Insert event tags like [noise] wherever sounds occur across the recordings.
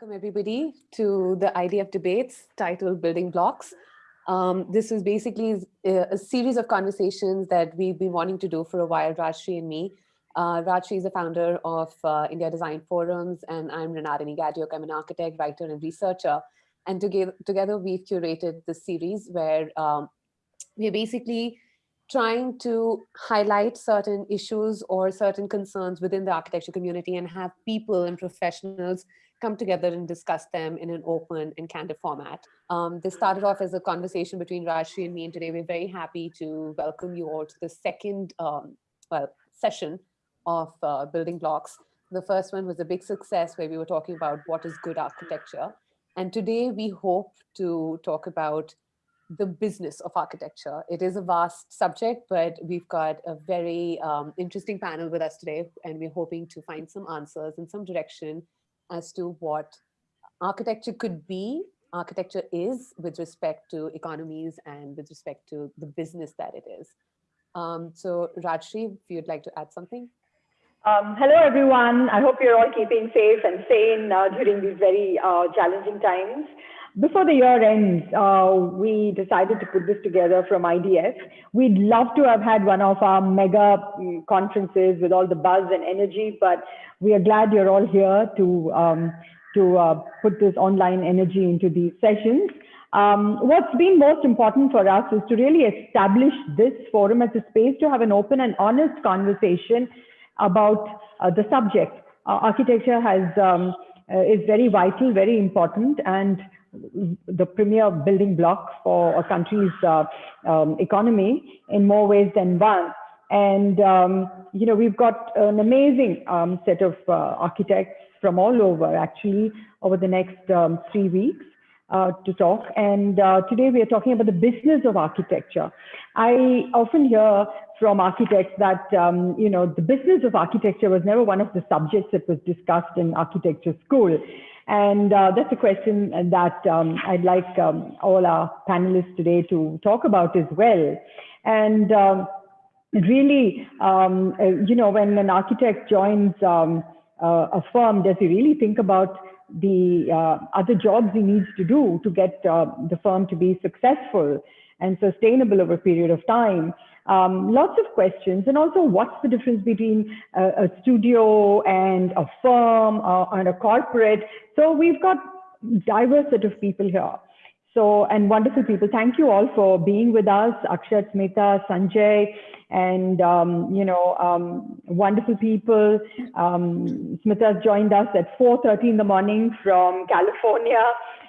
Welcome everybody to the IDF debates titled Building Blocks. Um, this is basically a, a, series of conversations that we've been wanting to do for a while, Rajshri and me. Uh, Rajshri is the founder of uh, India Design Forums and I'm Mrinalini Gadiok. I'm an architect, writer and researcher. And together, together we've curated this series where um, we're basically trying to highlight certain issues or certain concerns within the architecture community and have people and professionals come together and discuss them in an open and candid format. Um, this started off as a conversation between Rajshri and me, and today we're very happy to welcome you all to the second um, well, session of uh, Building Blocks. The first one was a big success where we were talking about what is good architecture. And today we hope to talk about the business of architecture. It is a vast subject, but we've got a very um, interesting panel with us today, and we're hoping to find some answers and some direction as to what architecture could be, architecture is with respect to economies and with respect to the business that it is. Um, so Rajshri, if you'd like to add something. Um, hello, everyone. I hope you're all keeping safe and sane uh, during these very uh, challenging times. Before the year ends, uh, we decided to put this together from IDF. We'd love to have had one of our mega mm, conferences with all the buzz and energy, but we are glad you're all here to, um, to uh, put this online energy into these sessions. Um, what's been most important for us is to really establish this forum as a space to have an open and honest conversation about uh, the subject. Uh, architecture has um, uh, is very vital, very important, and the premier building block for a country's uh, um, economy in more ways than one. And, um, you know, we've got an amazing um, set of uh, architects from all over actually over the next um, three weeks. Uh, to talk. And uh, today we are talking about the business of architecture. I often hear from architects that, um, you know, the business of architecture was never one of the subjects that was discussed in architecture school. And uh, that's a question that um, I'd like um, all our panelists today to talk about as well. And um, really, um, uh, you know, when an architect joins um, uh, a firm, does he really think about the uh, other jobs he needs to do to get uh, the firm to be successful and sustainable over a period of time? Um, lots of questions and also what's the difference between a, a studio and a firm uh, and a corporate. So we've got diverse set of people here. So and wonderful people. Thank you all for being with us akshat smita sanjay and um, you know um, wonderful people. Um, smita's joined us at 4.30 in the morning from california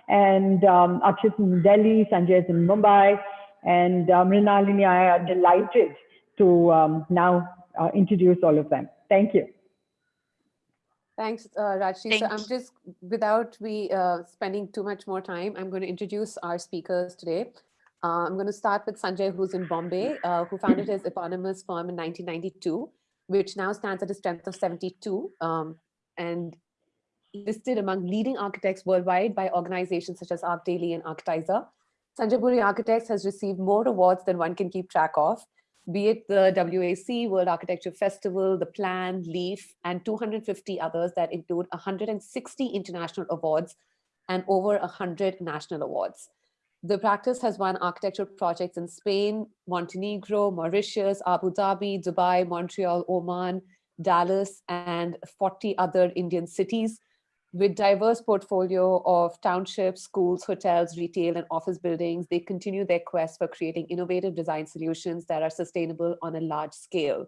and um, akshat's in delhi sanjay's in mumbai and um, Mrinalini I are delighted to um, now uh, introduce all of them. Thank you. Thanks, uh, Rajshri. So I'm just, without we uh, spending too much more time, I'm going to introduce our speakers today. Uh, I'm going to start with Sanjay, who's in Bombay, uh, who founded his eponymous firm in 1992, which now stands at a strength of 72 um, and listed among leading architects worldwide by organizations such as ArchDaily and Architizer. Sanjay Puri Architects has received more awards than one can keep track of, be it the WAC, World Architecture Festival, the Plan, LEAF, and 250 others that include 160 international awards and over 100 national awards. The practice has won architectural projects in Spain, Montenegro, Mauritius, Abu Dhabi, Dubai, Montreal, Oman, Dallas, and 40 other Indian cities, with diverse portfolio of townships, schools, hotels, retail, and office buildings, they continue their quest for creating innovative design solutions that are sustainable on a large scale.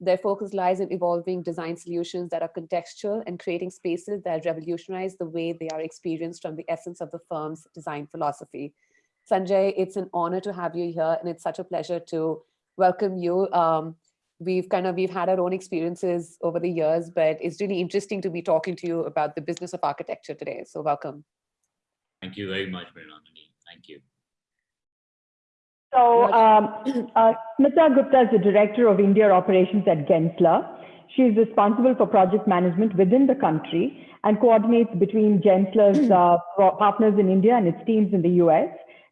Their focus lies in evolving design solutions that are contextual and creating spaces that revolutionize the way they are experienced from the essence of the firm's design philosophy. Sanjay, it's an honor to have you here, and it's such a pleasure to welcome you. Um, we've kind of we've had our own experiences over the years but it's really interesting to be talking to you about the business of architecture today so welcome thank you very much Mrinalini. thank you so um, uh, Smita Gupta is the director of India operations at Gensler. She is responsible for project management within the country and coordinates between Gensler's uh, partners in India and its teams in the US.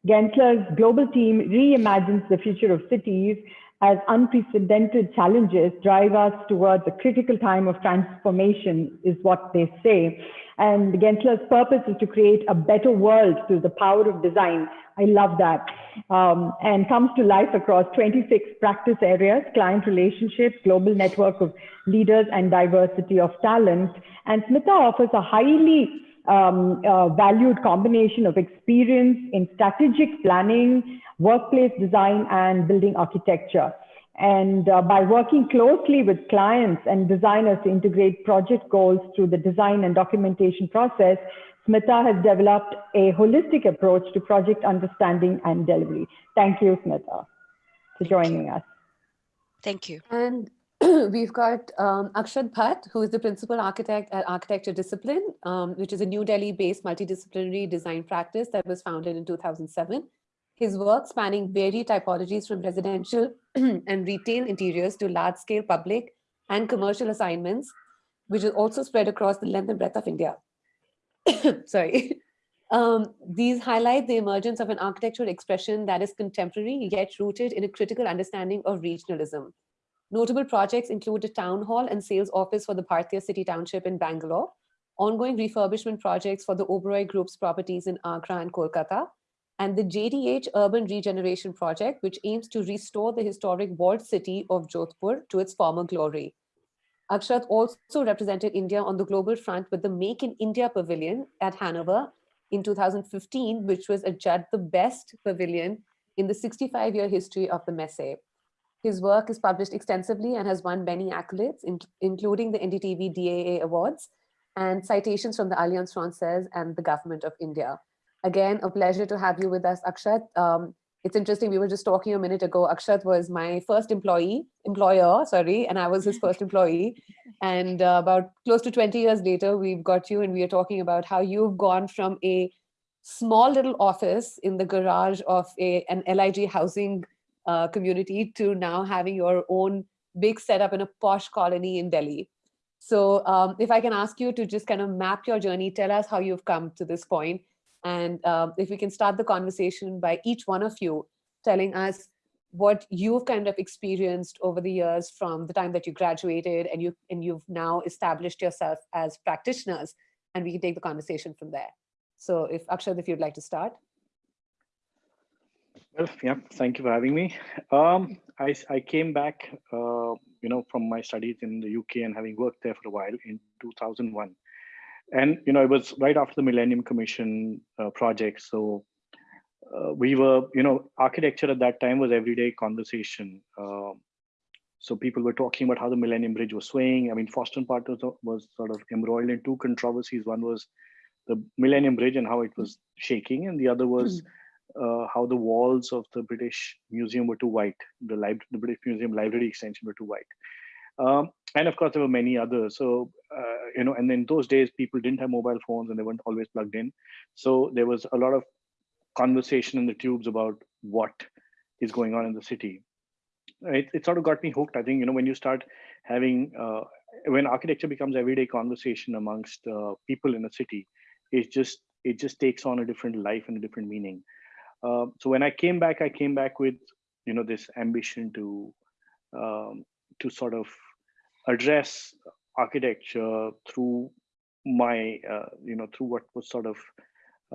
Gensler's global team reimagines the future of cities as unprecedented challenges drive us towards a critical time of transformation, is what they say. And Gensler's purpose is to create a better world through the power of design. I love that. Um, and comes to life across 26 practice areas, client relationships, global network of leaders, and diversity of talent. And Smita offers a highly um, uh, valued combination of experience in strategic planning, workplace design, and building architecture. And uh, by working closely with clients and designers to integrate project goals through the design and documentation process, Smita has developed a holistic approach to project understanding and delivery. Thank you, Smita, for joining us. Thank you. And [clears throat] we've got um, Akshat Bhatt, who is the principal architect at Architecture Discipline, um, which is a New Delhi-based multidisciplinary design practice that was founded in 2007. His work spanning varied typologies from residential [clears throat] and retail interiors to large-scale public and commercial assignments, which is also spread across the length and breadth of India. [coughs] Sorry. [laughs] Um, these highlight the emergence of an architectural expression that is contemporary yet rooted in a critical understanding of regionalism. Notable projects include a town hall and sales office for the Bhartiya City Township in Bangalore, ongoing refurbishment projects for the Oberoi Group's properties in Agra and Kolkata, and the JDH Urban Regeneration Project, which aims to restore the historic walled city of Jodhpur to its former glory. Akshat also represented India on the global front with the Make in India Pavilion at Hanover in 2015, which was adjudged the best pavilion in the 65-year history of the Messe. His work is published extensively and has won many accolades, in, including the NDTV DAA Awards and citations from the Alliance Francaise and the Government of India. Again, a pleasure to have you with us, Akshat. Um, it's interesting, we were just talking a minute ago, Akshat was my first employee, employer, sorry, and I was his first [laughs] employee. And uh, about close to 20 years later, we've got you and we are talking about how you've gone from a small little office in the garage of a, an LIG housing uh, community to now having your own big setup in a posh colony in Delhi. So um, if I can ask you to just kind of map your journey, tell us how you've come to this point. And um, if we can start the conversation by each one of you telling us what you've kind of experienced over the years from the time that you graduated and you and you've now established yourself as practitioners and we can take the conversation from there. So if Akshat, if you'd like to start. Well, yeah, thank you for having me. Um, I, I came back, uh, you know, from my studies in the UK and having worked there for a while in 2001. And, you know, it was right after the Millennium Commission uh, project. So uh, we were, you know, architecture at that time was everyday conversation. Um, so people were talking about how the Millennium Bridge was swaying. I mean, Foster and Partners was, was sort of embroiled in two controversies. One was the Millennium Bridge and how it was shaking, and the other was mm uh, how the walls of the British Museum were too white, the, the British Museum library extension were too white. Um, and of course, there were many others. So, uh, you know, and in those days, people didn't have mobile phones and they weren't always plugged in. So there was a lot of conversation in the tubes about what is going on in the city. It, it sort of got me hooked. I think, you know, when you start having, uh, when architecture becomes everyday conversation amongst uh, people in a city, it just, it just takes on a different life and a different meaning. Um, so when I came back, I came back with, you know, this ambition to um, to sort of address architecture through my, uh, you know, through what was sort of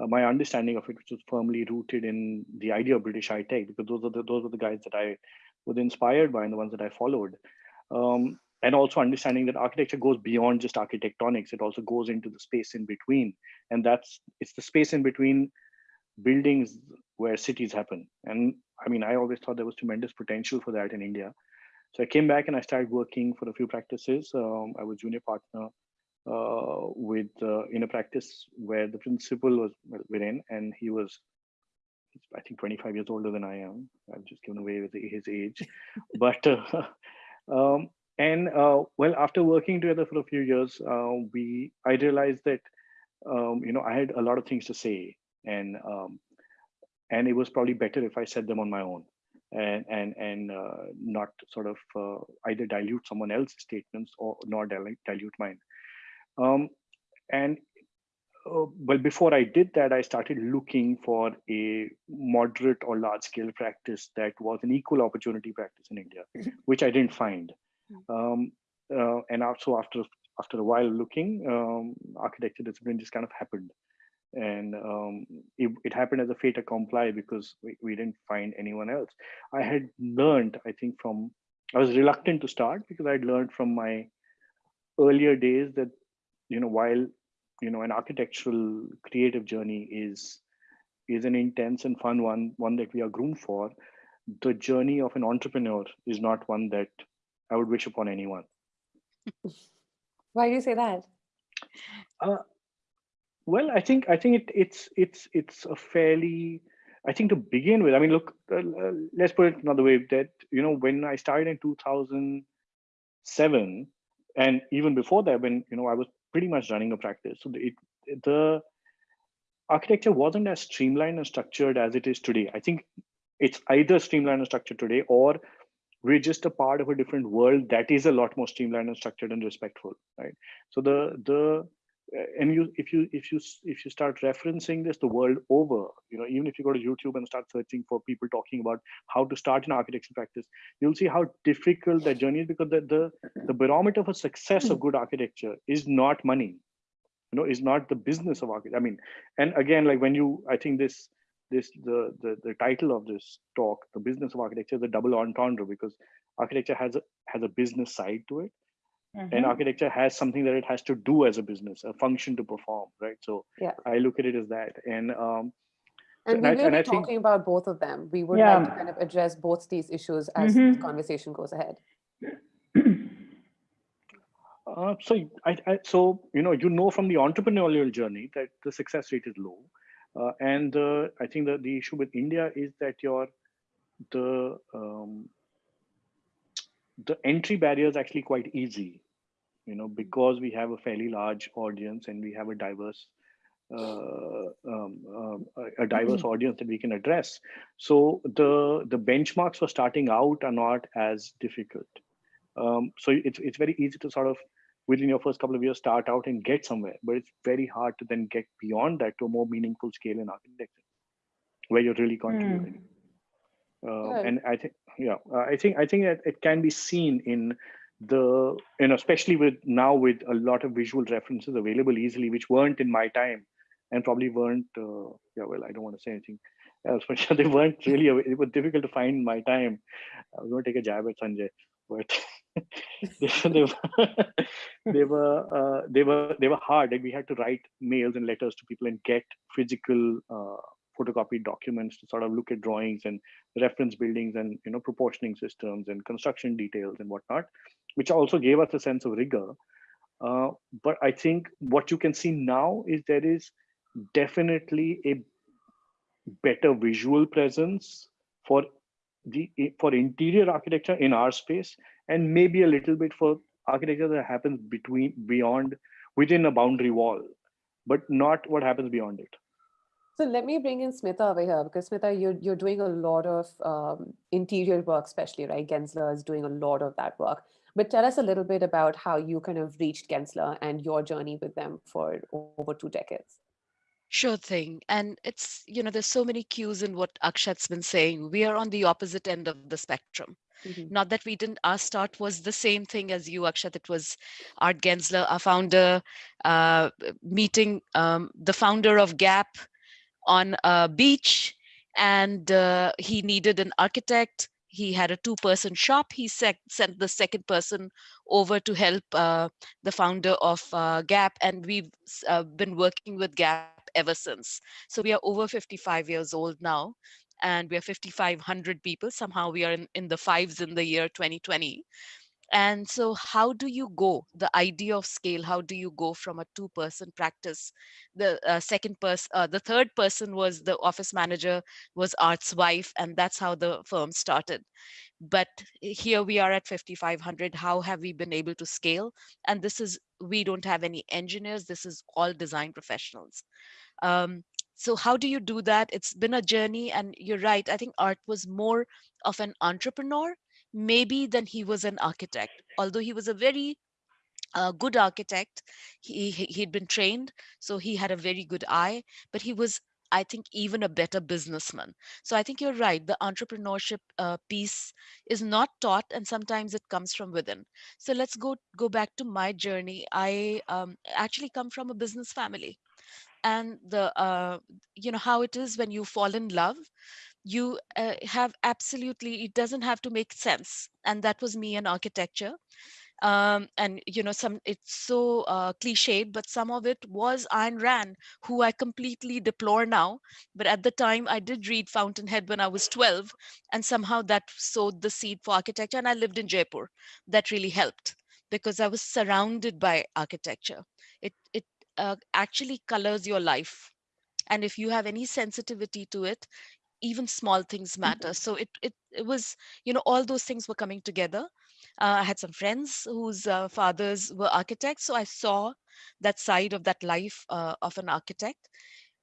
uh, my understanding of it, which was firmly rooted in the idea of British high tech, because those are the those are the guys that I was inspired by and the ones that I followed. Um, and also understanding that architecture goes beyond just architectonics; it also goes into the space in between, and that's it's the space in between buildings where cities happen. And I mean, I always thought there was tremendous potential for that in India. So I came back and I started working for a few practices. Um, I was junior partner uh, with uh, in a practice where the principal was within, and he was, I think, 25 years older than I am. I've just given away his age, [laughs] but uh, [laughs] um, and uh, well, after working together for a few years, uh, we I realized that um, you know I had a lot of things to say, and um, and it was probably better if I said them on my own and and and uh, not sort of uh, either dilute someone else's statements or nor dilute, dilute mine. Um, and uh, well, before I did that, I started looking for a moderate or large scale practice that was an equal opportunity practice in India, [laughs] which I didn't find. Um, uh, and also after after a while looking, um, architecture discipline just kind of happened. And um, it, it, happened as a fait accompli because we, we didn't find anyone else. I had learned, I think from, I was reluctant to start because I'd learned from my earlier days that, you know, while, you know, an architectural creative journey is, is an intense and fun one, one that we are groomed for, the journey of an entrepreneur is not one that I would wish upon anyone. [laughs] Why do you say that? Uh, well, I think I think it, it's it's it's a fairly I think to begin with. I mean, look, uh, uh let's put it another way. That you know, when I started in 2007, and even before that, when you know I was pretty much running a practice, so it the architecture wasn't as streamlined and structured as it is today. I think it's either streamlined and structured today, or we're just a part of a different world that is a lot more streamlined and structured and respectful right so the the Uh, and you if you if you if you start referencing this the world over you know even if you go to youtube and start searching for people talking about how to start an architecture practice you'll see how difficult that journey is because the the, the barometer for success of hmm. good architecture is not money you know is not the business of architecture i mean and again like when you i think this this the, the the title of this talk the business of architecture is a double entendre because architecture has a has a business side to it mm -hmm. and architecture has something that it has to do as a business a function to perform right so yeah i look at it as that and um and we will be talking think, about both of them we would yeah. like to kind of address both these issues as mm -hmm. the conversation goes ahead [clears throat] uh, so I, I, so you know you know from the entrepreneurial journey that the success rate is low uh, and uh, I think that the issue with India is that your the um, the entry barrier is actually quite easy, you know, because we have a fairly large audience and we have a diverse uh, um, um, a diverse mm-hmm. audience that we can address. So the the benchmarks for starting out are not as difficult. Um, so it's it's very easy to sort of within your first couple of years start out and get somewhere but it's very hard to then get beyond that to a more meaningful scale in architecture where you're really contributing mm. Uh, and i think yeah uh, i think i think that it can be seen in the you know especially with now with a lot of visual references available easily which weren't in my time and probably weren't uh, yeah well i don't want to say anything else [laughs] but they weren't really it was difficult to find my time. I was going to take a jab at sanjay but [laughs] they, were [laughs] they were uh, they were they were hard and we had to write mails and letters to people and get physical uh, photocopied documents to sort of look at drawings and reference buildings and you know proportioning systems and construction details and whatnot which also gave us a sense of rigor. Uh, but i think what you can see now is there is definitely a better visual presence for the for interior architecture in our space and maybe a little bit for architecture that happens between beyond within a boundary wall but not what happens beyond it so let me bring in Smita over here because Smita, you're, you're doing a lot of um, interior work, especially, right? Gensler is doing a lot of that work. But tell us a little bit about how you kind of reached Gensler and your journey with them for over two decades. Sure thing. And it's, you know, there's so many cues in what Akshat's been saying. We are on the opposite end of the spectrum. Mm-hmm. Not that we didn't, our start was the same thing as you, Akshat. It was Art Gensler, our founder, uh, meeting um, the founder of Gap on a beach. And uh, he needed an architect he had a two-person shop. He sent the second person over to help uh, the founder of uh, Gap, and we've uh, been working with Gap ever since. So we are over 55 years old now, and we are 5,500 people. Somehow we are in, in the fives in the year 2020. And so how do you go, the idea of scale, how do you go from a two person practice? The uh, second person, uh, the third person was the office manager was Art's wife, and that's how the firm started. But here we are at 5,500. How have we been able to scale? And this is, we don't have any engineers. This is all design professionals. Um, so how do you do that? It's been a journey and you're right. I think Art was more of an entrepreneur maybe than he was an architect, although he was a very a good architect. He, he he'd been trained, so he had a very good eye, but he was I think even a better businessman. So I think you're right. The entrepreneurship uh, piece is not taught, and sometimes it comes from within. So let's go go back to my journey. I um, actually come from a business family, and the uh, you know how it is when you fall in love. You uh, have absolutely. It doesn't have to make sense, and that was me in architecture. Um, and you know some it's so uh, cliched but some of it was Ayn Rand who I completely deplore now but at the time I did read Fountainhead when I was 12 and somehow that sowed the seed for architecture and I lived in Jaipur. That really helped because I was surrounded by architecture. It it uh, actually colors your life. And if you have any sensitivity to it even small things matter so it, it it was you know all those things were coming together uh, I had some friends whose uh, fathers were architects, so I saw that side of that life uh, of an architect.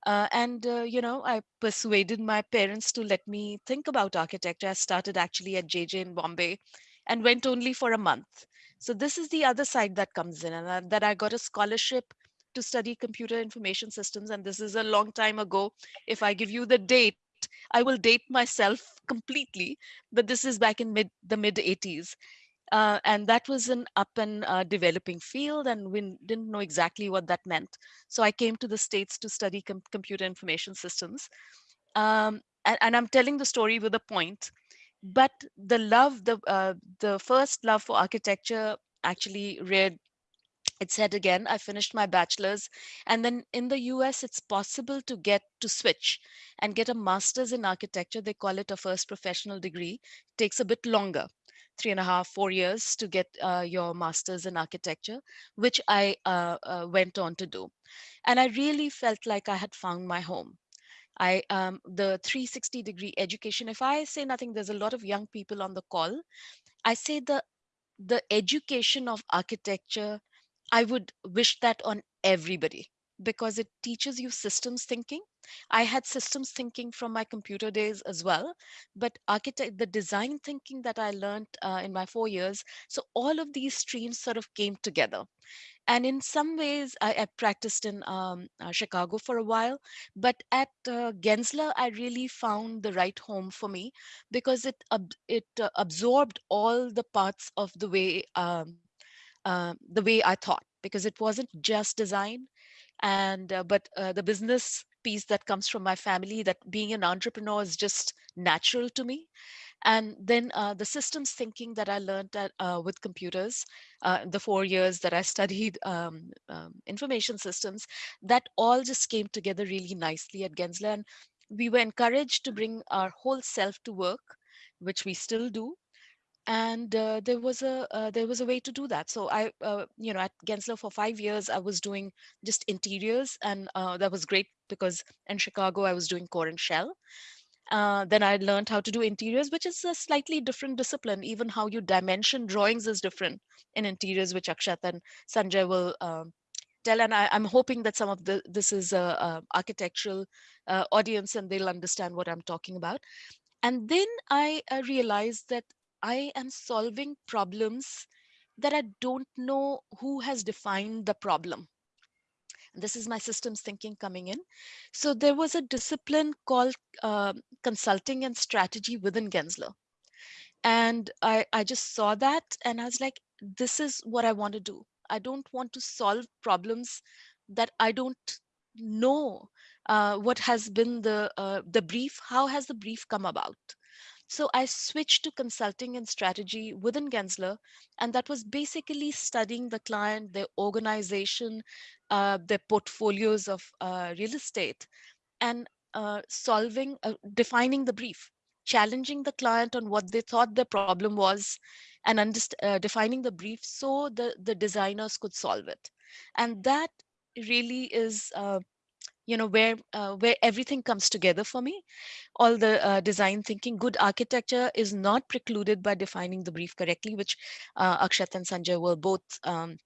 Uh, and uh, you know, I persuaded my parents to let me think about architecture. I started actually at JJ in Bombay, and went only for a month. So this is the other side that comes in, and that I got a scholarship to study computer information systems. And this is a long time ago. If I give you the date, I will date myself completely, but this is back in mid the mid 80s. Uh, and that was an up and uh, developing field and we didn't know exactly what that meant. So I came to the States to study com computer information systems. Um, and, and, I'm telling the story with a point, but the love, the, uh, the first love for architecture actually read it said again, I finished my bachelor's. And then in the US, it's possible to get to switch and get a master's in architecture. They call it a first professional degree. It takes a bit longer three and a half, four years to get uh, your master's in architecture, which I uh, uh, went on to do. And I really felt like I had found my home. I um, the 360 degree education. If I say nothing, there's a lot of young people on the call. I say the the education of architecture. I would wish that on everybody because it teaches you systems thinking. I had systems thinking from my computer days as well, but architect, the design thinking that I learned uh, in my four years. So all of these streams sort of came together. And in some ways, I, I practiced in um, uh, Chicago for a while, but at uh, Gensler, I really found the right home for me because it it uh, absorbed all the parts of the way um, uh, the way I thought because it wasn't just design and uh, but uh, the business piece that comes from my family that being an entrepreneur is just natural to me. And then uh, the systems thinking that i learned at, uh, with computers uh, the four years that i studied [laughs] um, um, information systems that all just came together really nicely at gensler. And we were encouraged to bring our whole self to work which we still do and uh, there was a uh, there was a way to do that. So i uh, you know at gensler for five years i was doing just interiors and uh, that was great because in chicago i was doing core and shell. Uh, then i learned how to do interiors which is a slightly different discipline. Even how you dimension drawings is different in interiors which akshat and sanjay will um, tell. And I, am hoping that some of the this is a, a architectural uh, audience and they'll understand what i'm talking about. And then I realized that I am solving problems that I don't know who has defined the problem. This is my systems thinking coming in. So there was a discipline called uh, consulting and strategy within Gensler. And I, I just saw that and I was like, this is what I want to do. I don't want to solve problems that I don't know uh, what has been the uh, the brief, how has the brief come about? So I switched to consulting and strategy within Gensler, and that was basically studying the client, their organization, uh, their portfolios of uh, real estate, and uh, solving, uh, defining the brief, challenging the client on what they thought the problem was, and uh, defining the brief so the, the designers could solve it. And that really is uh, you know where uh, where everything comes together for me all the uh, design thinking good architecture is not precluded by defining the brief correctly which uh, akshat and sanjay were both um,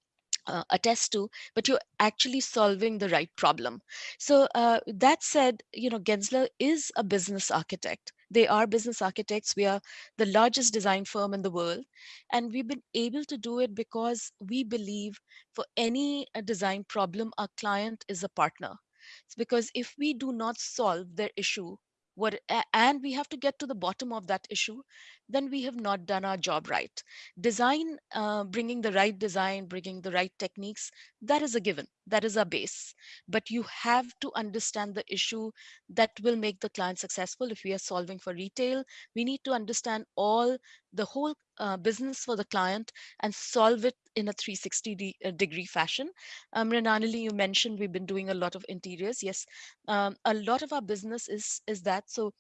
uh, attest to, but you're actually solving the right problem. So uh, that said, you know, Gensler is a business architect. They are business architects. We are the largest design firm in the world. And we've been able to do it because we believe for any uh, design problem, our client is a partner. It's because if we do not solve their issue, what and we have to get to the bottom of that issue then we have not done our job right. Design uh, bringing the right design bringing the right techniques that is a given that is a base but you have to understand the issue that will make the client successful if we are solving for retail we need to understand all the whole uh, business for the client and solve it in a 360 de uh, degree fashion. Um, Mrinalini, you mentioned we've been doing a lot of interiors. Yes, um, a lot of our business is is that. So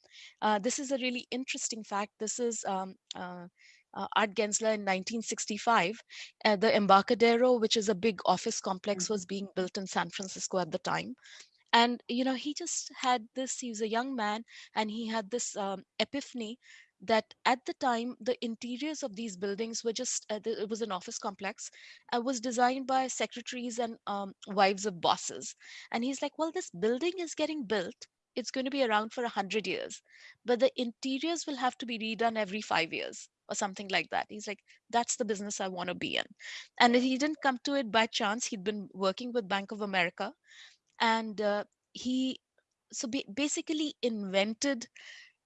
uh, this is a really interesting fact. This is um, uh, uh, Art Gensler in 1965. Uh, the Embarcadero, which is a big office complex, Mm-hmm. was being built in San Francisco at the time. And, you know, he just had this, he was a young man and he had this um, epiphany that at the time, the interiors of these buildings were just, uh, the, it was an office complex, uh, was designed by secretaries and um, wives of bosses. And he's like, well, this building is getting built. It's going to be around for 100 years, but the interiors will have to be redone every five years or something like that. He's like, that's the business I want to be in. And he didn't come to it by chance. He'd been working with Bank of America and uh, he so basically invented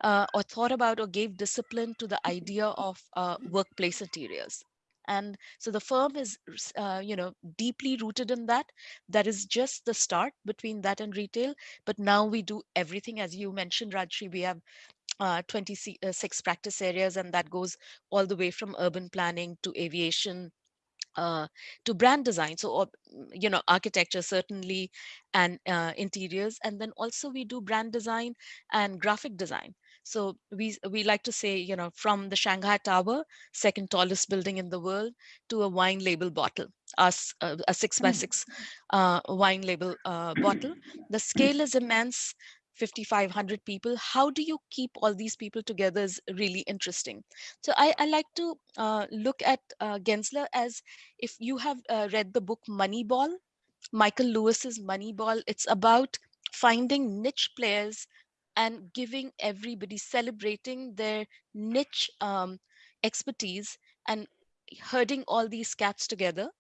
uh, or thought about or gave discipline to the idea of uh, workplace interiors and so the firm is uh, you know deeply rooted in that that is just the start between that and retail but now we do everything as you mentioned rajshri we have uh, 26 practice areas and that goes all the way from urban planning to aviation uh, to brand design. So or, you know architecture certainly and uh, interiors and then also we do brand design and graphic design. So we we like to say you know from the shanghai tower second tallest building in the world to a wine label bottle us uh, a six by six uh, wine label uh, bottle. The scale is immense 5500 people how do you keep all these people together is really interesting. So i, I like to uh, look at uh, gensler as if you have uh, read the book moneyball michael lewis's moneyball it's about finding niche players and giving everybody celebrating their niche um, expertise and herding all these cats together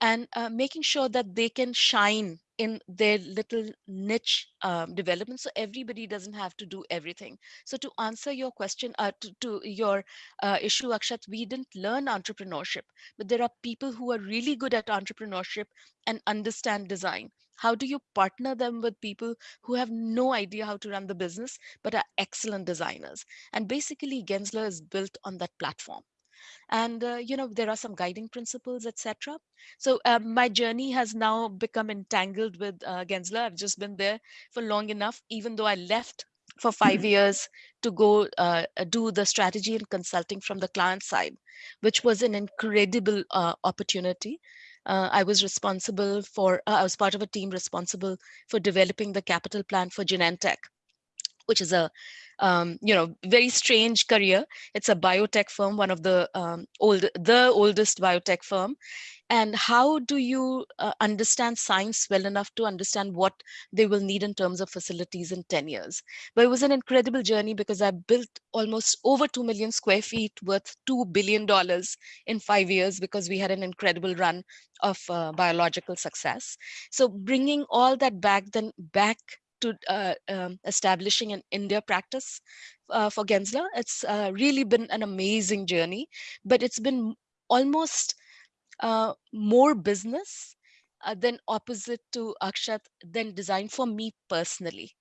and uh, making sure that they can shine in their little niche um, development so everybody doesn't have to do everything. So to answer your question uh, to, to your uh, issue akshat we didn't learn entrepreneurship but there are people who are really good at entrepreneurship and understand design. How do you partner them with people who have no idea how to run the business but are excellent designers? And basically gensler is built on that platform and uh, you know there are some guiding principles etc so uh, my journey has now become entangled with uh, gensler. I've just been there for long enough even though i left for five years to go uh, do the strategy and consulting from the client side which was an incredible uh, opportunity. Uh, I was responsible for, uh, I was part of a team responsible for developing the capital plan for Genentech, which is a um, you know very strange career. It's a biotech firm one of the um, old the oldest biotech firm. And how do you uh, understand science well enough to understand what they will need in terms of facilities in 10 years? But it was an incredible journey because i built almost over 2 million square feet worth 2 billion dollars in 5 years because we had an incredible run of uh, biological success. So bringing all that back then back to uh, um, establishing an India practice uh, for Gensler. It's uh, really been an amazing journey, but it's been almost uh, more business uh, than opposite to Akshat than design for me personally.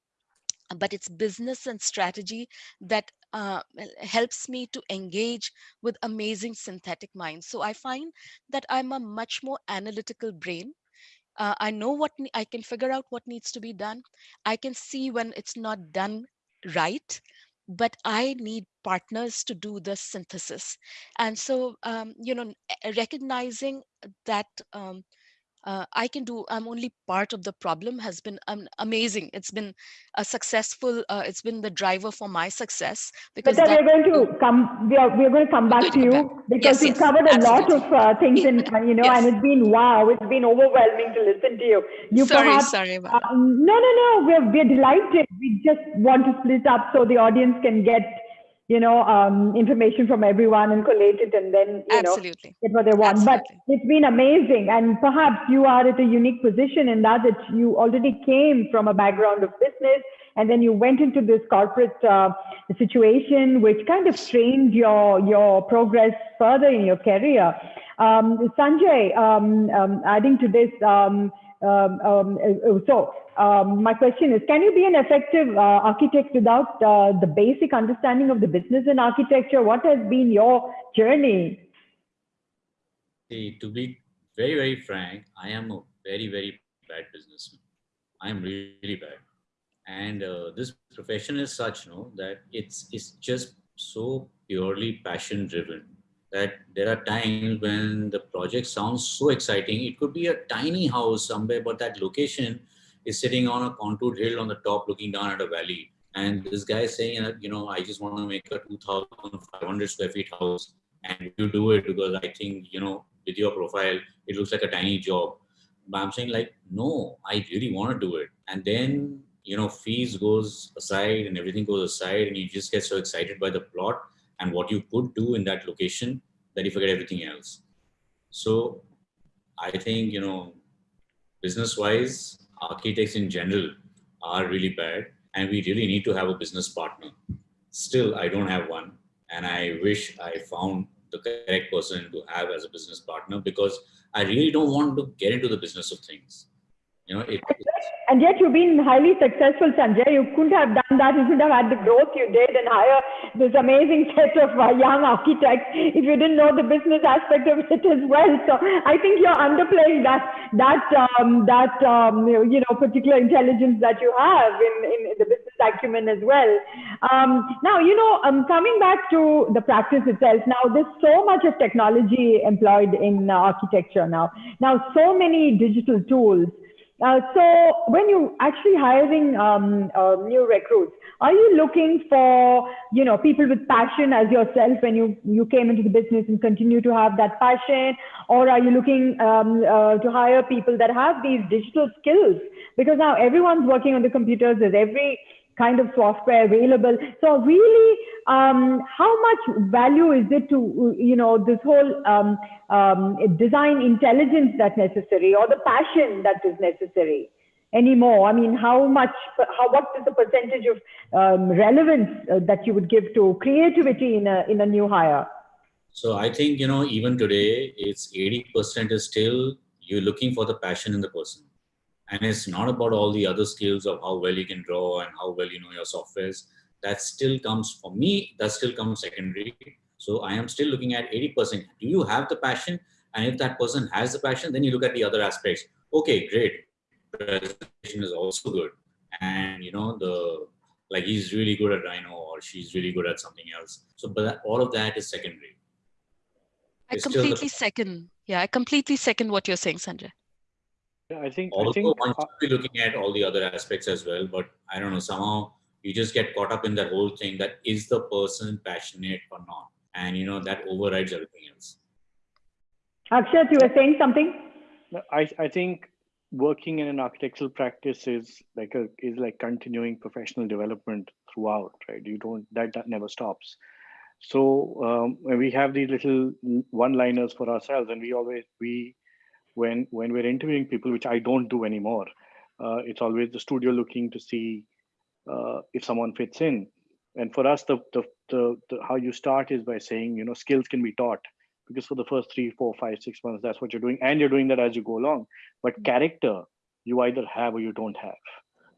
But it's business and strategy that uh, helps me to engage with amazing synthetic minds. So I find that I'm a much more analytical brain uh, i know what i can figure out what needs to be done. I can see when it's not done right but i need partners to do the synthesis. And so um, you know recognizing that um, uh, I can do, I'm only part of the problem has been um, amazing. It's been a successful, uh, it's been the driver for my success because But that- we're going to come, we are, we're going to come back to you come because Yes, we've yes, covered a lot of uh, things in, [laughs] you know, and it's been wow, it's been overwhelming to listen to you. You sorry, perhaps, sorry about uh, no, no, no, we're, we're delighted. We just want to split up so the audience can get, you know, um, information from everyone and collate it and then, you know, Absolutely. get what they want. But it's been amazing. And perhaps you are at a unique position in that, that you already came from a background of business and then you went into this corporate uh, situation, which kind of strained your, your progress further in your career. Um, Sanjay, um, um, adding to this, um, um, uh, so um, my question is, can you be an effective uh, architect without uh, the basic understanding of the business and architecture? What has been your journey? To be very, very frank, I am a very, very bad businessman. I am really bad. And uh, this profession is such, no, that it's it's just so purely passion driven that there are times when the project sounds so exciting. It could be a tiny house somewhere, but that location is sitting on a contoured hill on the top, looking down at a valley. And this guy is saying, you know, I just want to make a 2,500 square feet house and you do it because I think, you know, with your profile, it looks like a tiny job. But I'm saying like, no, I really want to do it. And then, you know, fees goes aside and everything goes aside and you just get so excited by the plot and what you could do in that location that you forget everything else. So I think, you know, business wise, architects in general are really bad and we really need to have a business partner. Still, I don't have one and I wish I found the correct person to have as a business partner because I really don't want to get into the business of things. You know, it, it's- And yet you've been highly successful, Sanjay. You couldn't have done that. You couldn't have had the growth you did and hire this amazing [laughs] set of uh, young architects if you didn't know the business aspect of it as well. So I think you're underplaying that that um, that um, you know particular intelligence that you have in, in, in the business acumen as well. Um, now you know um, coming back to the practice itself. Now there's so much of technology employed in uh, architecture now. Now so many digital tools. Uh, so when you're actually hiring um, uh, new recruits, are you looking for you know people with passion as yourself when you you came into the business and continue to have that passion, or are you looking um, uh, to hire people that have these digital skills? Because now everyone's working on the computers. There's every kind of software available. So really, um, how much value is it to, you know, this whole um, um, design intelligence that's necessary or the passion that is necessary anymore? I mean, how much, how, what is the percentage of um, relevance uh, that you would give to creativity in a, in a new hire? so I think, you know, even today, it's 80% is still you're looking for the passion in the person. And it's not about all the other skills of how well you can draw and how well you know your softwares. That still comes for me, that still comes secondary. So I am still looking at 80%. Do you have the passion? And if that person has the passion, then you look at the other aspects. Okay, great. Presentation is also good. And you know, the like he's really good at Rhino or she's really good at something else. So but that, all of that is secondary. I It's completely second. Yeah, I completely second what you're saying, Sanjay. Yeah, I think I Although think one uh, should be looking at all the other aspects as well, but I don't know, somehow you just get caught up in that whole thing that is the person passionate or not? And you know, that overrides everything else. Akshat, you were saying something? I, I think working in an architectural practice is like a is like continuing professional development throughout, right? You don't that, that never stops. So um, we have these little one-liners for ourselves, and we always we when when we're interviewing people, which I don't do anymore, uh, it's always the studio looking to see uh, if someone fits in. And for us, the, the the the how you start is by saying you know skills can be taught because for the first three, four, five, six months, that's what you're doing, and you're doing that as you go along. But character, you either have or you don't have.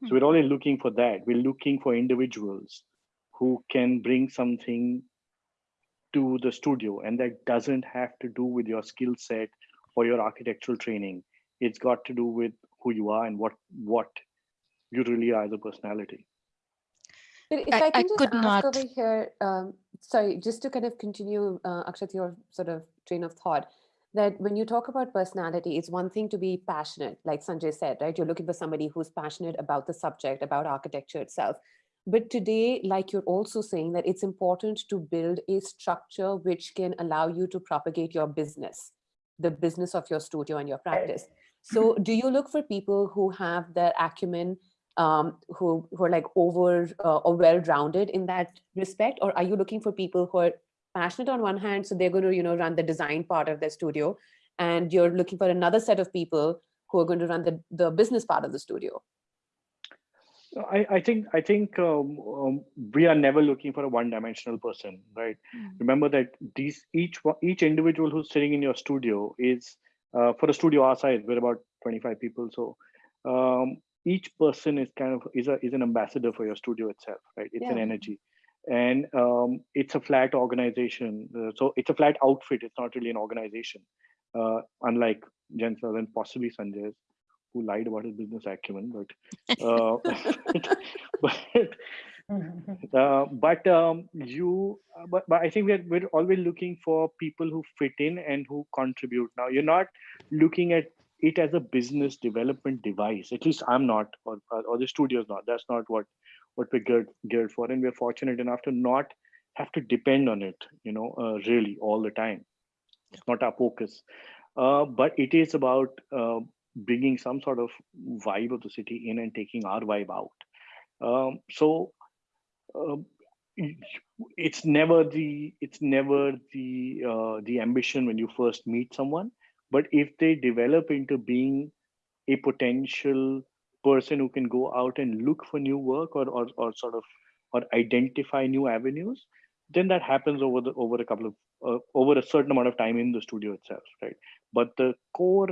So we're always looking for that. We're looking for individuals who can bring something to the studio, and that doesn't have to do with your skill set or your architectural training. It's got to do with who you are and what what you really are as a personality. But if I- I, I can just could ask not- over here, um, sorry, just to kind of continue, uh, Akshat, your sort of train of thought. that when you talk about personality, it's one thing to be passionate, like Sanjay said, right? You're looking for somebody who's passionate about the subject, about architecture itself. But today, like you're also saying that it's important to build a structure which can allow you to propagate your business, the business of your studio and your practice. So [laughs] do you look for people who have the acumen, um, who, who are like over uh, or well-rounded in that respect? Or are you looking for people who are passionate on one hand, so they're going to, you know, run the design part of their studio, and you're looking for another set of people who are going to run the, the business part of the studio? I, I think I think um, um, we are never looking for a one-dimensional person, right? Mm. Remember that these each each individual who's sitting in your studio is uh, for a studio our size. We're about 25 people, so um, each person is kind of is a is an ambassador for your studio itself, right? It's yeah. an energy, and um, it's a flat organization. Uh, so it's a flat outfit. It's not really an organization, uh, unlike Gensler and possibly Sanjay's who lied about his business acumen, but [laughs] uh, [laughs] but [laughs] uh, but um, you but, but I think we're we're always looking for people who fit in and who contribute. Now you're not looking at it as a business development device. At least I'm not, or or the studio's not. That's not what what we're geared geared for, and we're fortunate enough to not have to depend on it. You know, uh, really all the time. It's not our focus. Uh, but it is about uh, bringing some sort of vibe of the city in and taking our vibe out. Um, so uh, it's never the it's never the uh, the ambition when you first meet someone, but if they develop into being a potential person who can go out and look for new work or or, or sort of or identify new avenues, then that happens over the over a couple of uh, over a certain amount of time in the studio itself, right? But the core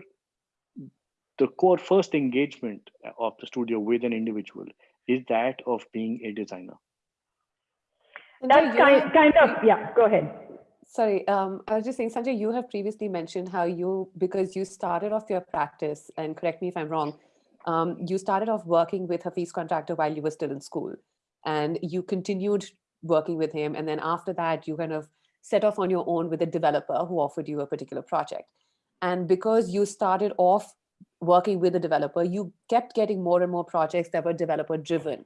the core first engagement of the studio with an individual is that of being a designer. That's kind, kind of, yeah, go ahead. Sorry, um, I was just saying, Sanjay, you have previously mentioned how you, because you started off your practice, and correct me if I'm wrong, um, you started off working with Hafeez Contractor while you were still in school. And you continued working with him. And then after that, you kind of set off on your own with a developer who offered you a particular project. And because you started off working with a developer, you kept getting more and more projects that were developer driven.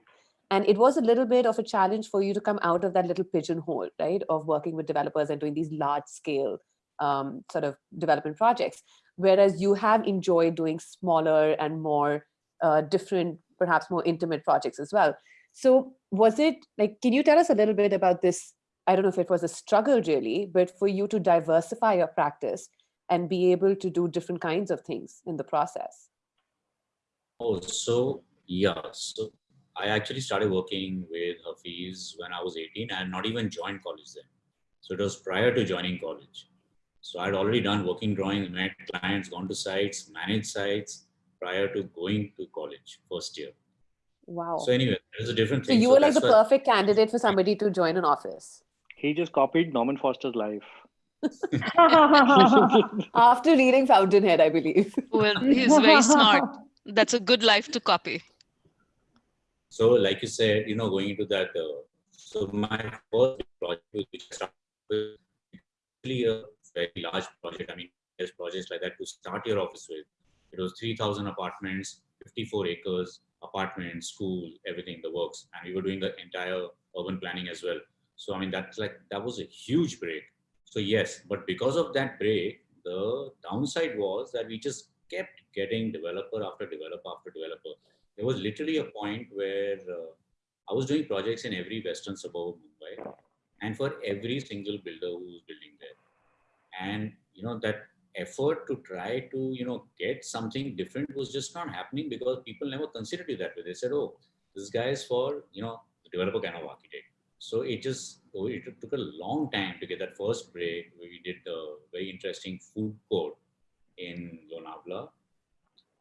And it was a little bit of a challenge for you to come out of that little pigeonhole, right, of working with developers and doing these large scale um, sort of development projects. Whereas you have enjoyed doing smaller and more uh, different, perhaps more intimate projects as well. So was it like, can you tell us a little bit about this? I don't know if it was a struggle really, but for you to diversify your practice and be able to do different kinds of things in the process? Oh, so yeah. So I actually started working with Hafeez when I was 18. I had not even joined college then. So it was prior to joining college. So I'd already done working drawings, met clients, gone to sites, managed sites prior to going to college first year. Wow. So anyway, there's a different thing. So you so were like the perfect candidate for somebody to join an office. He just copied Norman Foster's life. [laughs] After reading Fountainhead, I believe. Well, he's very smart. That's a good life to copy. So, like you said, you know, going into that, uh, so my first project, which started with really a very large project. I mean, there's projects like that to start your office with. It was 3,000 apartments, 54 acres, apartment, school, everything, the works. And we were doing the entire urban planning as well. So, I mean, that's like, that was a huge break so yes, but because of that break, the downside was that we just kept getting developer after developer after developer. There was literally a point where uh, I was doing projects in every western suburb of Mumbai and for every single builder who was building there. And, you know, that effort to try to, you know, get something different was just not happening because people never considered it that way. They said, oh, this guy is for, you know, the developer kind of architect. So it just oh, it took a long time to get that first break. We did a very interesting food court in Lonavala.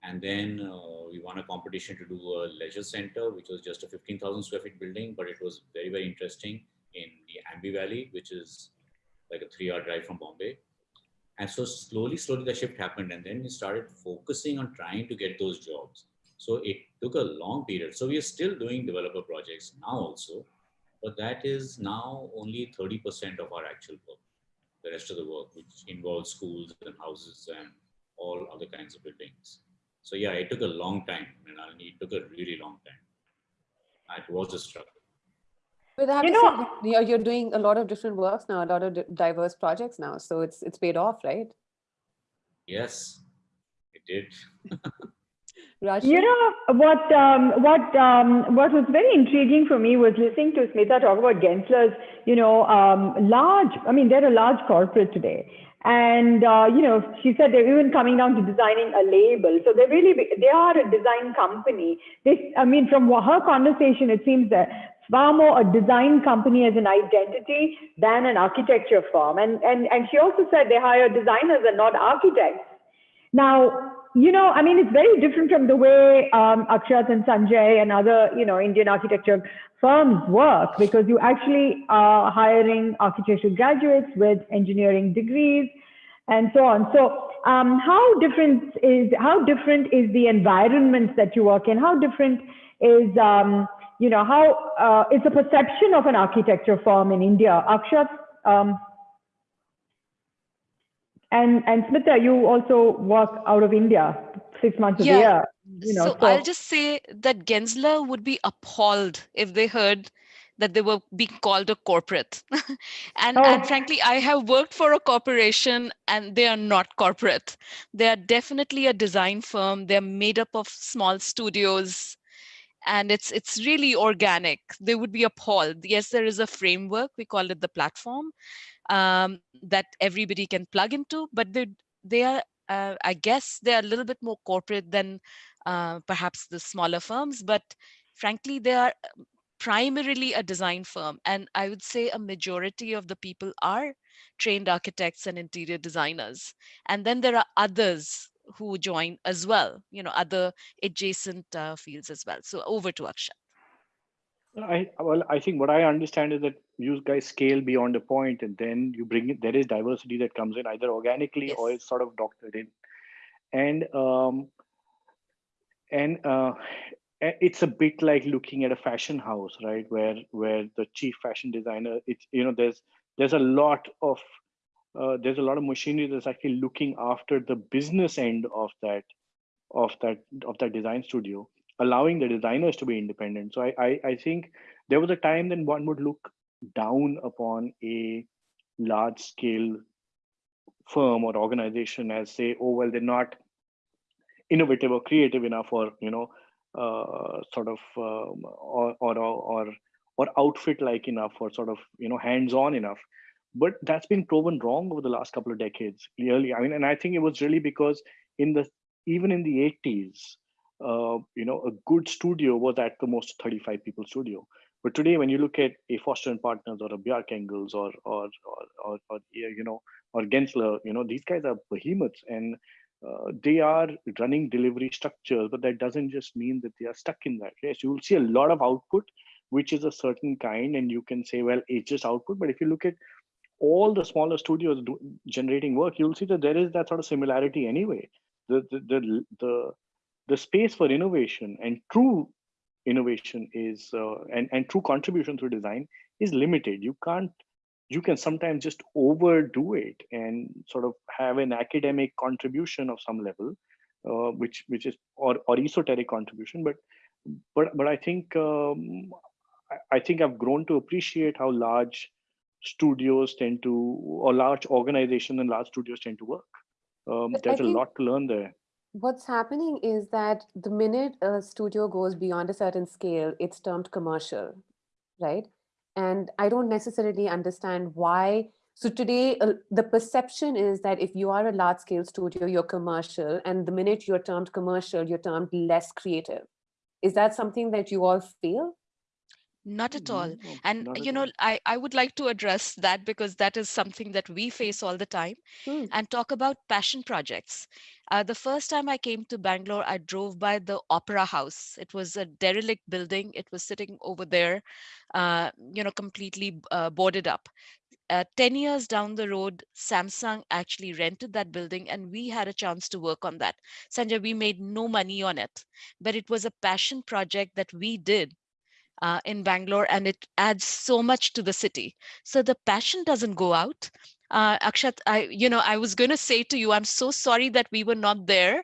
And then uh, we won a competition to do a leisure center, which was just a 15,000 square feet building, but it was very, very interesting in the Aamby Valley, which is like a three hour drive from Bombay. And so slowly, slowly the shift happened. And then we started focusing on trying to get those jobs. So it took a long period. So we are still doing developer projects now also, but that is now only 30% of our actual work. the rest of the work, which involves schools and houses and all other kinds of buildings. So yeah, it took a long time. I mean, it took a really long time. It was a struggle. But you know, say, you're you're doing a lot of different works now, a lot of diverse projects now. So it's it's paid off, right? Yes, it did. [laughs] Rajni? You know what? Um, what? Um, what was very intriguing for me was listening to Smita talk about Gensler's. You know, um, large. I mean, they're a large corporate today, and uh, you know, she said they're even coming down to designing a label. So they really, they are a design company. They, I mean, from her conversation, it seems that far more a design company as an identity than an architecture firm. And and and she also said they hire designers and not architects. Now, you know, I mean, it's very different from the way um, Akshat and Sanjay and other, you know, Indian architecture firms work because you actually are hiring architectural graduates with engineering degrees and so on. So, um, how different is how different is the environment that you work in? How different is um, you know how uh, is the perception of an architecture firm in India? Akshat. Um, and and Smita, you also work out of India six months Yeah. year. You know, so, I'll just say that Gensler would be appalled if they heard that they were being called a corporate. [laughs] and, Oh. and frankly, I have worked for a corporation and they are not corporate. They are definitely a design firm. They're made up of small studios and it's it's really organic. They would be appalled. Yes, there is a framework. We call it the platform um, that everybody can plug into, but they they are uh, I guess they're a little bit more corporate than uh, perhaps the smaller firms, but frankly, they are um, primarily a design firm. And I would say a majority of the people are trained architects and interior designers. And then there are others who join as well, you know, other adjacent uh, fields as well. So over to Akshat. I well, I think what I understand is that you guys scale beyond a point, and then you bring it. There is diversity that comes in either organically or it's sort of doctored in, and um, and uh, it's a bit like looking at a fashion house, right? Where where the chief fashion designer, it's you know, there's there's a lot of uh, there's a lot of machinery that's actually looking after the business end of that of that of that design studio allowing the designers to be independent. So I, I i think there was a time then one would look down upon a large scale firm or organization as say oh well they're not innovative or creative enough or you know uh, sort of um, or, or or or outfit like enough or sort of you know hands on enough. But that's been proven wrong over the last couple of decades clearly. I mean and i think it was really because in the even in the 80s uh, you know a good studio was at the most 35 people studio. But today when you look at a foster and partners or a Bjarke Ingels or or or, or, or you know or gensler you know these guys are behemoths. And uh, they are running delivery structures but that doesn't just mean that they are stuck in that yes you will see a lot of output which is a certain kind and you can say well it's just output. But if you look at all the smaller studios do, generating work you'll see that there is that sort of similarity anyway. The the the, the, the space for innovation and true innovation is uh, and and true contribution through design is limited. You can't you can sometimes just overdo it and sort of have an academic contribution of some level uh, which which is or or esoteric contribution but but but i think um, I, I think i've grown to appreciate how large studios tend to or large organizations and large studios tend to work. Um, there's a think- lot to learn there What's happening is that the minute a studio goes beyond a certain scale, it's termed commercial, right? And I don't necessarily understand why. So today, uh, the perception is that if you are a large scale studio, you're commercial. And the minute you're termed commercial, you're termed less creative. Is that something that you all feel? Not at all. No, And you know, all. I, I would like to address that because that is something that we face all the time Hmm. and talk about passion projects. Uh, the first time I came to Bangalore, I drove by the Opera House. It was a derelict building. It was sitting over there, uh, you know, completely uh, boarded up. Uh, 10 years down the road, Samsung actually rented that building and we had a chance to work on that. Sanjay, we made no money on it, but it was a passion project that we did uh, in Bangalore and it adds so much to the city. So the passion doesn't go out. uh, Akshat, I, you know, I was going to say to you, I'm so sorry that we were not there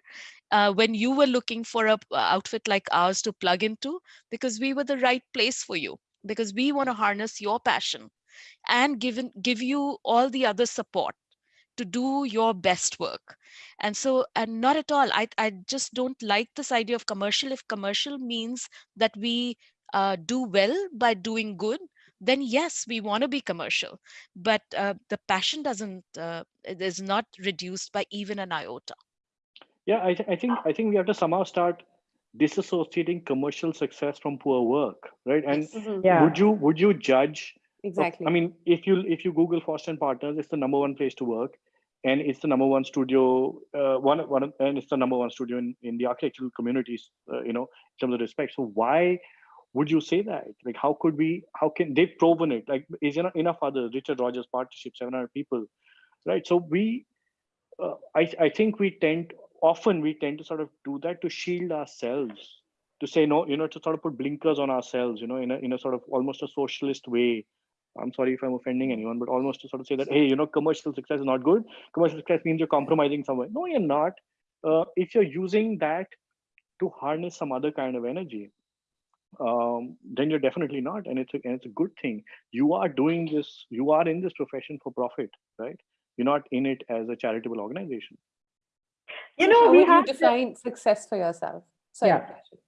uh, when you were looking for a uh, outfit like ours to plug into, because we were the right place for you, because we want to harness your passion and give, give you all the other support to do your best work. And so, and not at all, I, I just don't like this idea of commercial. If commercial means that we uh, do well by doing good, then yes, we want to be commercial. But uh, the passion doesn't, uh, it is not reduced by even an iota. Yeah, I, th- I think I think we have to somehow start disassociating commercial success from poor work, right? And Mhm, Yeah. would you would you judge? Exactly. I mean, if you if you Google Foster and Partners, it's the number one place to work, and it's the number one studio. Uh, one one and it's the number one studio in, in the architectural communities. Uh, you know, in terms of respect. So why would you say that? Like, how could we? How can they've proven it? Like, is enough enough others? Richard Rogers partnership, seven hundred people, right? So we, uh, I I think we tend often we tend to sort of do that to shield ourselves to say no you know to sort of put blinkers on ourselves you know in a in a sort of almost a socialist way i'm sorry if i'm offending anyone but almost to sort of say that hey you know commercial success is not good commercial success means you're compromising somewhere no you're not uh, if you're using that to harness some other kind of energy um, then you're definitely not and it's a, and it's a good thing you are doing this you are in this profession for profit right you're not in it as a charitable organization You know, how we would you have to- define success for yourself? Sorry, Yeah. Rashid.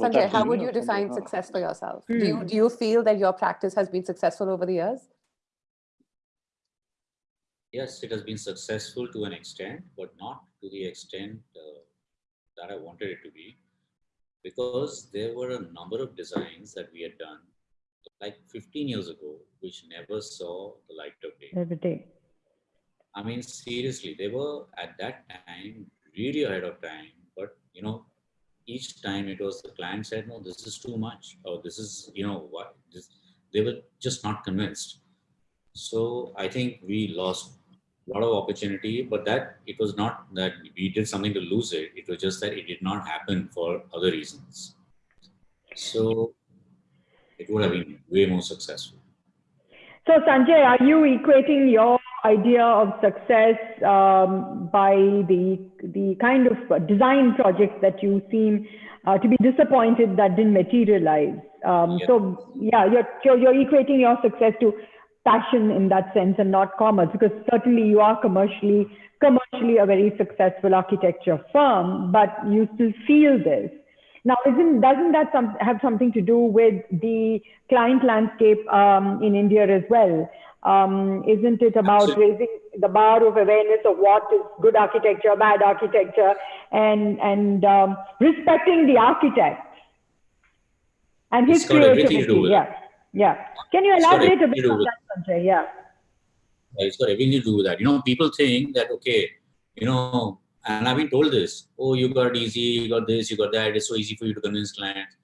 Sanjay, how would you define else? success for yourself? Do you Hmm. do you feel that your practice has been successful over the years? Yes, it has been successful to an extent, but not to the extent uh, that I wanted it to be, because there were a number of designs that we had done like 15 years ago, which never saw the light of day. Every day. I mean, seriously, they were at that time really ahead of time. But you know, each time it was the client said, "No, this is too much," or "This is, you know, what?" This, they were just not convinced. So I think we lost a lot of opportunity. But that it was not that we did something to lose it. It was just that it did not happen for other reasons. So it would have been way more successful. So, Sanjay, are you equating your idea of success um, by the the kind of design project that you seem uh, to be disappointed that didn't materialize? Um. So, yeah, you're, you're you're equating your success to passion in that sense and not commerce, because certainly you are commercially commercially a very successful architecture firm, but you still feel this. Now, isn't doesn't that some, have something to do with the client landscape um, in India as well? Um, isn't it about Absolutely. raising the bar of awareness of what is good architecture, bad architecture, and and um, respecting the architect and his It's got everything to creativity? do with it. yeah, yeah. Can you elaborate a bit on that, Sanjay? Yeah. It's got everything to do with that. You know, people think that, okay, you know, and I've been told this, oh, you got easy, you got this, you got that. It's so easy for you to convince clients.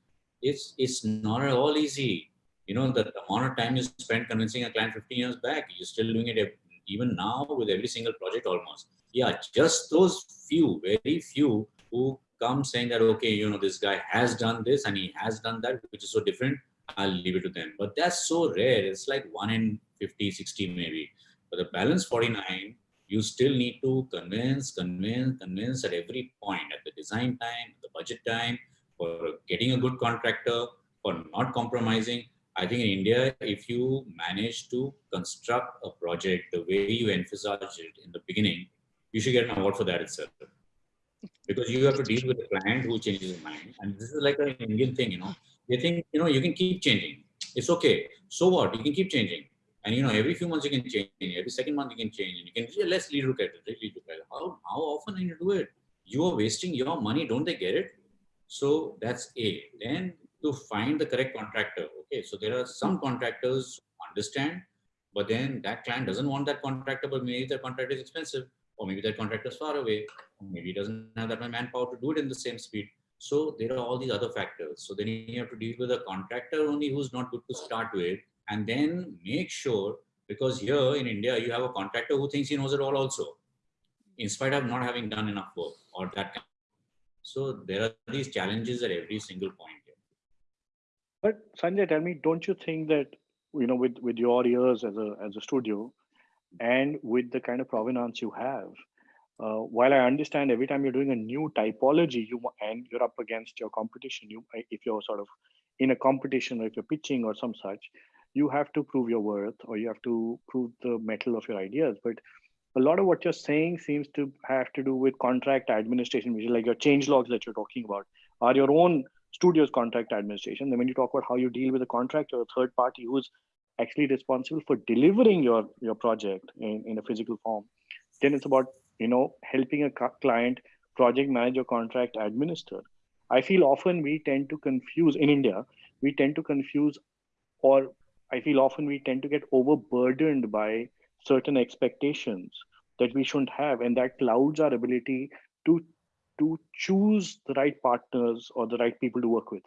It's it's not at all easy. You know, the amount of time you spent convincing a client 15 years back, you're still doing it even now with every single project almost. Yeah, just those few, very few who come saying that, okay, you know, this guy has done this and he has done that, which is so different. I'll leave it to them. But that's so rare. It's like one in 50, 60 maybe. But the balance 49, you still need to convince, convince, convince at every point, at the design time, the budget time, for getting a good contractor, for not compromising. I think in India, if you manage to construct a project the way you envisaged it in the beginning, you should get an award for that itself. Because you have to deal with a client who changes his mind. And this is like an Indian thing, you know. They think, you know, you can keep changing. It's okay. So what? You can keep changing. And you know, every few months you can change, every second month you can change, and you can yeah, let's look at it, let's look at it. How how often can you do it? You are wasting your money, don't they get it? So that's A. Then to find the correct contractor. Okay, so there are some contractors understand, but then that client doesn't want that contractor, but maybe the contractor is expensive, or maybe that contractor is far away, maybe he doesn't have that manpower to do it in the same speed. So there are all these other factors. So then you have to deal with a contractor only who's not good to start with, and then make sure because here in India you have a contractor who thinks he knows it all also, in spite of not having done enough work or that. Kind. So there are these challenges at every single point. Here. But Sanjay, tell me, don't you think that you know, with with your ears as a as a studio, and with the kind of provenance you have, uh, while I understand every time you're doing a new typology, you and you're up against your competition. You, if you're sort of in a competition, or if you're pitching or some such, you have to prove your worth, or you have to prove the mettle of your ideas. But a lot of what you're saying seems to have to do with contract administration, which is like your change logs that you're talking about, are your own studio's contract administration. Then when you talk about how you deal with a contract or a third party who's actually responsible for delivering your your project in, in a physical form, then it's about you know helping a client project manager contract administer. I feel often we tend to confuse in India, we tend to confuse, or I feel often we tend to get overburdened by certain expectations that we shouldn't have, and that clouds our ability to to choose the right partners or the right people to work with.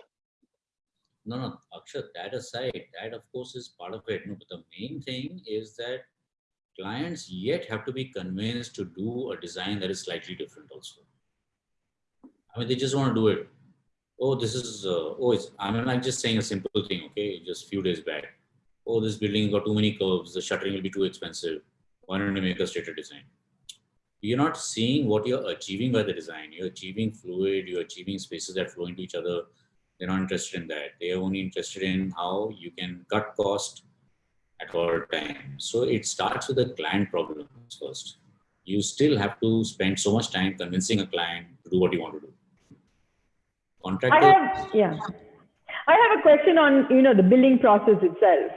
No, no, Akshat, that aside, that of course is part of it. No, but the main thing is that clients yet have to be convinced to do a design that is slightly different also. I mean, they just want to do it. Oh, this is, uh, oh, it's, I mean, I'm just saying a simple thing, okay, just few days back. Oh, this building got too many curves, the shuttering will be too expensive. Why don't you make a straighter design? You're not seeing what you're achieving by the design. You're achieving fluid, you're achieving spaces that flow into each other. They're not interested in that. They are only interested in how you can cut cost at all times. So it starts with the client problems first. You still have to spend so much time convincing a client to do what you want to do. Contractor. I have, yeah. I have a question on you know the billing process itself.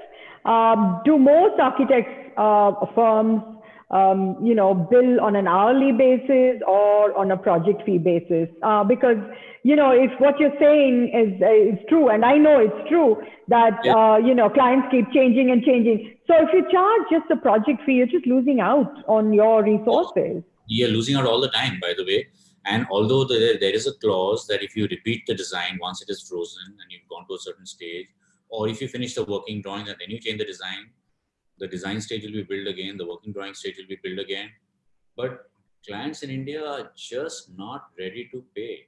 Um, do most architects uh, firms um, you know, bill on an hourly basis or on a project fee basis. Uh, because, you know, if what you're saying is, uh, is true, and I know it's true that, yeah. uh, you know, clients keep changing and changing. So if you charge just a project fee, you're just losing out on your resources. You're losing out all the time, by the way. And although there, there is a clause that if you repeat the design once it is frozen and you've gone to a certain stage, or if you finish the working drawing and then you change the design, the design stage will be built again, the working drawing stage will be built again. But clients in India are just not ready to pay.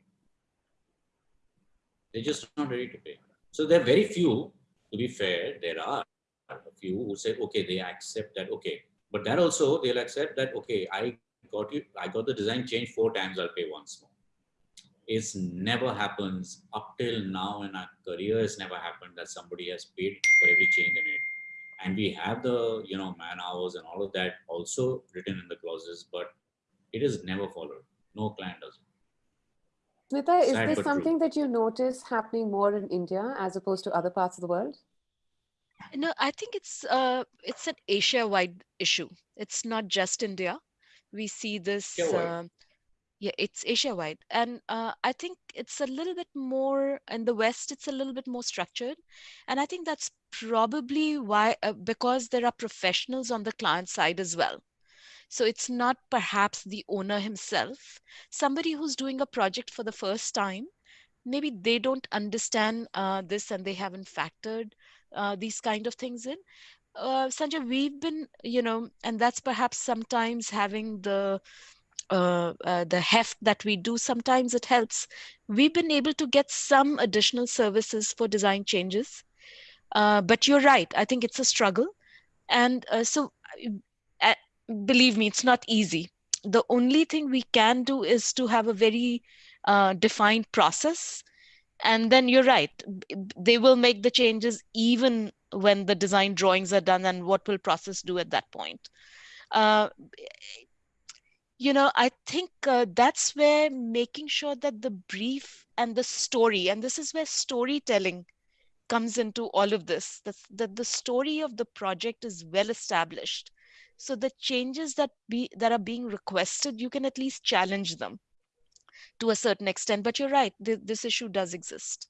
They're just not ready to pay. So there are very few, to be fair, there are a few who say, okay, they accept that, okay. But that also, they'll accept that, okay, I got you, I got the design changed four times, I'll pay once more. It's never happens up till now in our career, it's never happened that somebody has paid for every change in it and we have the you know man hours and all of that also written in the clauses but it is never followed no client does it Smita, is this something true. that you notice happening more in India as opposed to other parts of the world? No, I think it's uh, it's an Asia-wide issue. It's not just India. We see this uh, yeah it's asia wide and uh, i think it's a little bit more in the west it's a little bit more structured and i think that's probably why uh, because there are professionals on the client side as well so it's not perhaps the owner himself somebody who's doing a project for the first time maybe they don't understand uh, this and they haven't factored uh, these kind of things in uh, sanjay we've been you know and that's perhaps sometimes having the uh, uh, the heft that we do, sometimes it helps. We've been able to get some additional services for design changes. Uh, but you're right, I think it's a struggle. And uh, so uh, believe me, it's not easy. The only thing we can do is to have a very uh, defined process. And then you're right, they will make the changes even when the design drawings are done and what will process do at that point. Uh, you know i think that's where making sure that the brief and the story and this is where storytelling comes into all of this that, that the story of the project is well established. So the changes that be that are being requested you can at least challenge them to a certain extent but you're right th this issue does exist.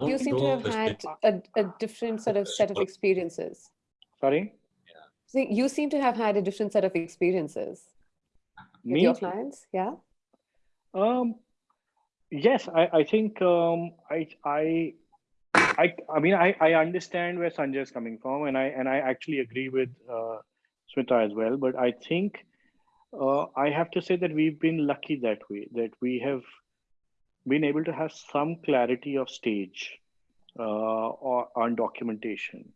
You seem to have had a, a different sort of set of experiences. Sorry? So you seem to have had a different set of experiences. With your clients. Yeah. Um, yes, I, I think um, I, I, I, I mean, I, I understand where Sanjay is coming from, and I and I actually agree with uh, Smita as well. But I think uh, I have to say that we've been lucky that way, that we have been able to have some clarity of stage uh, or on documentation.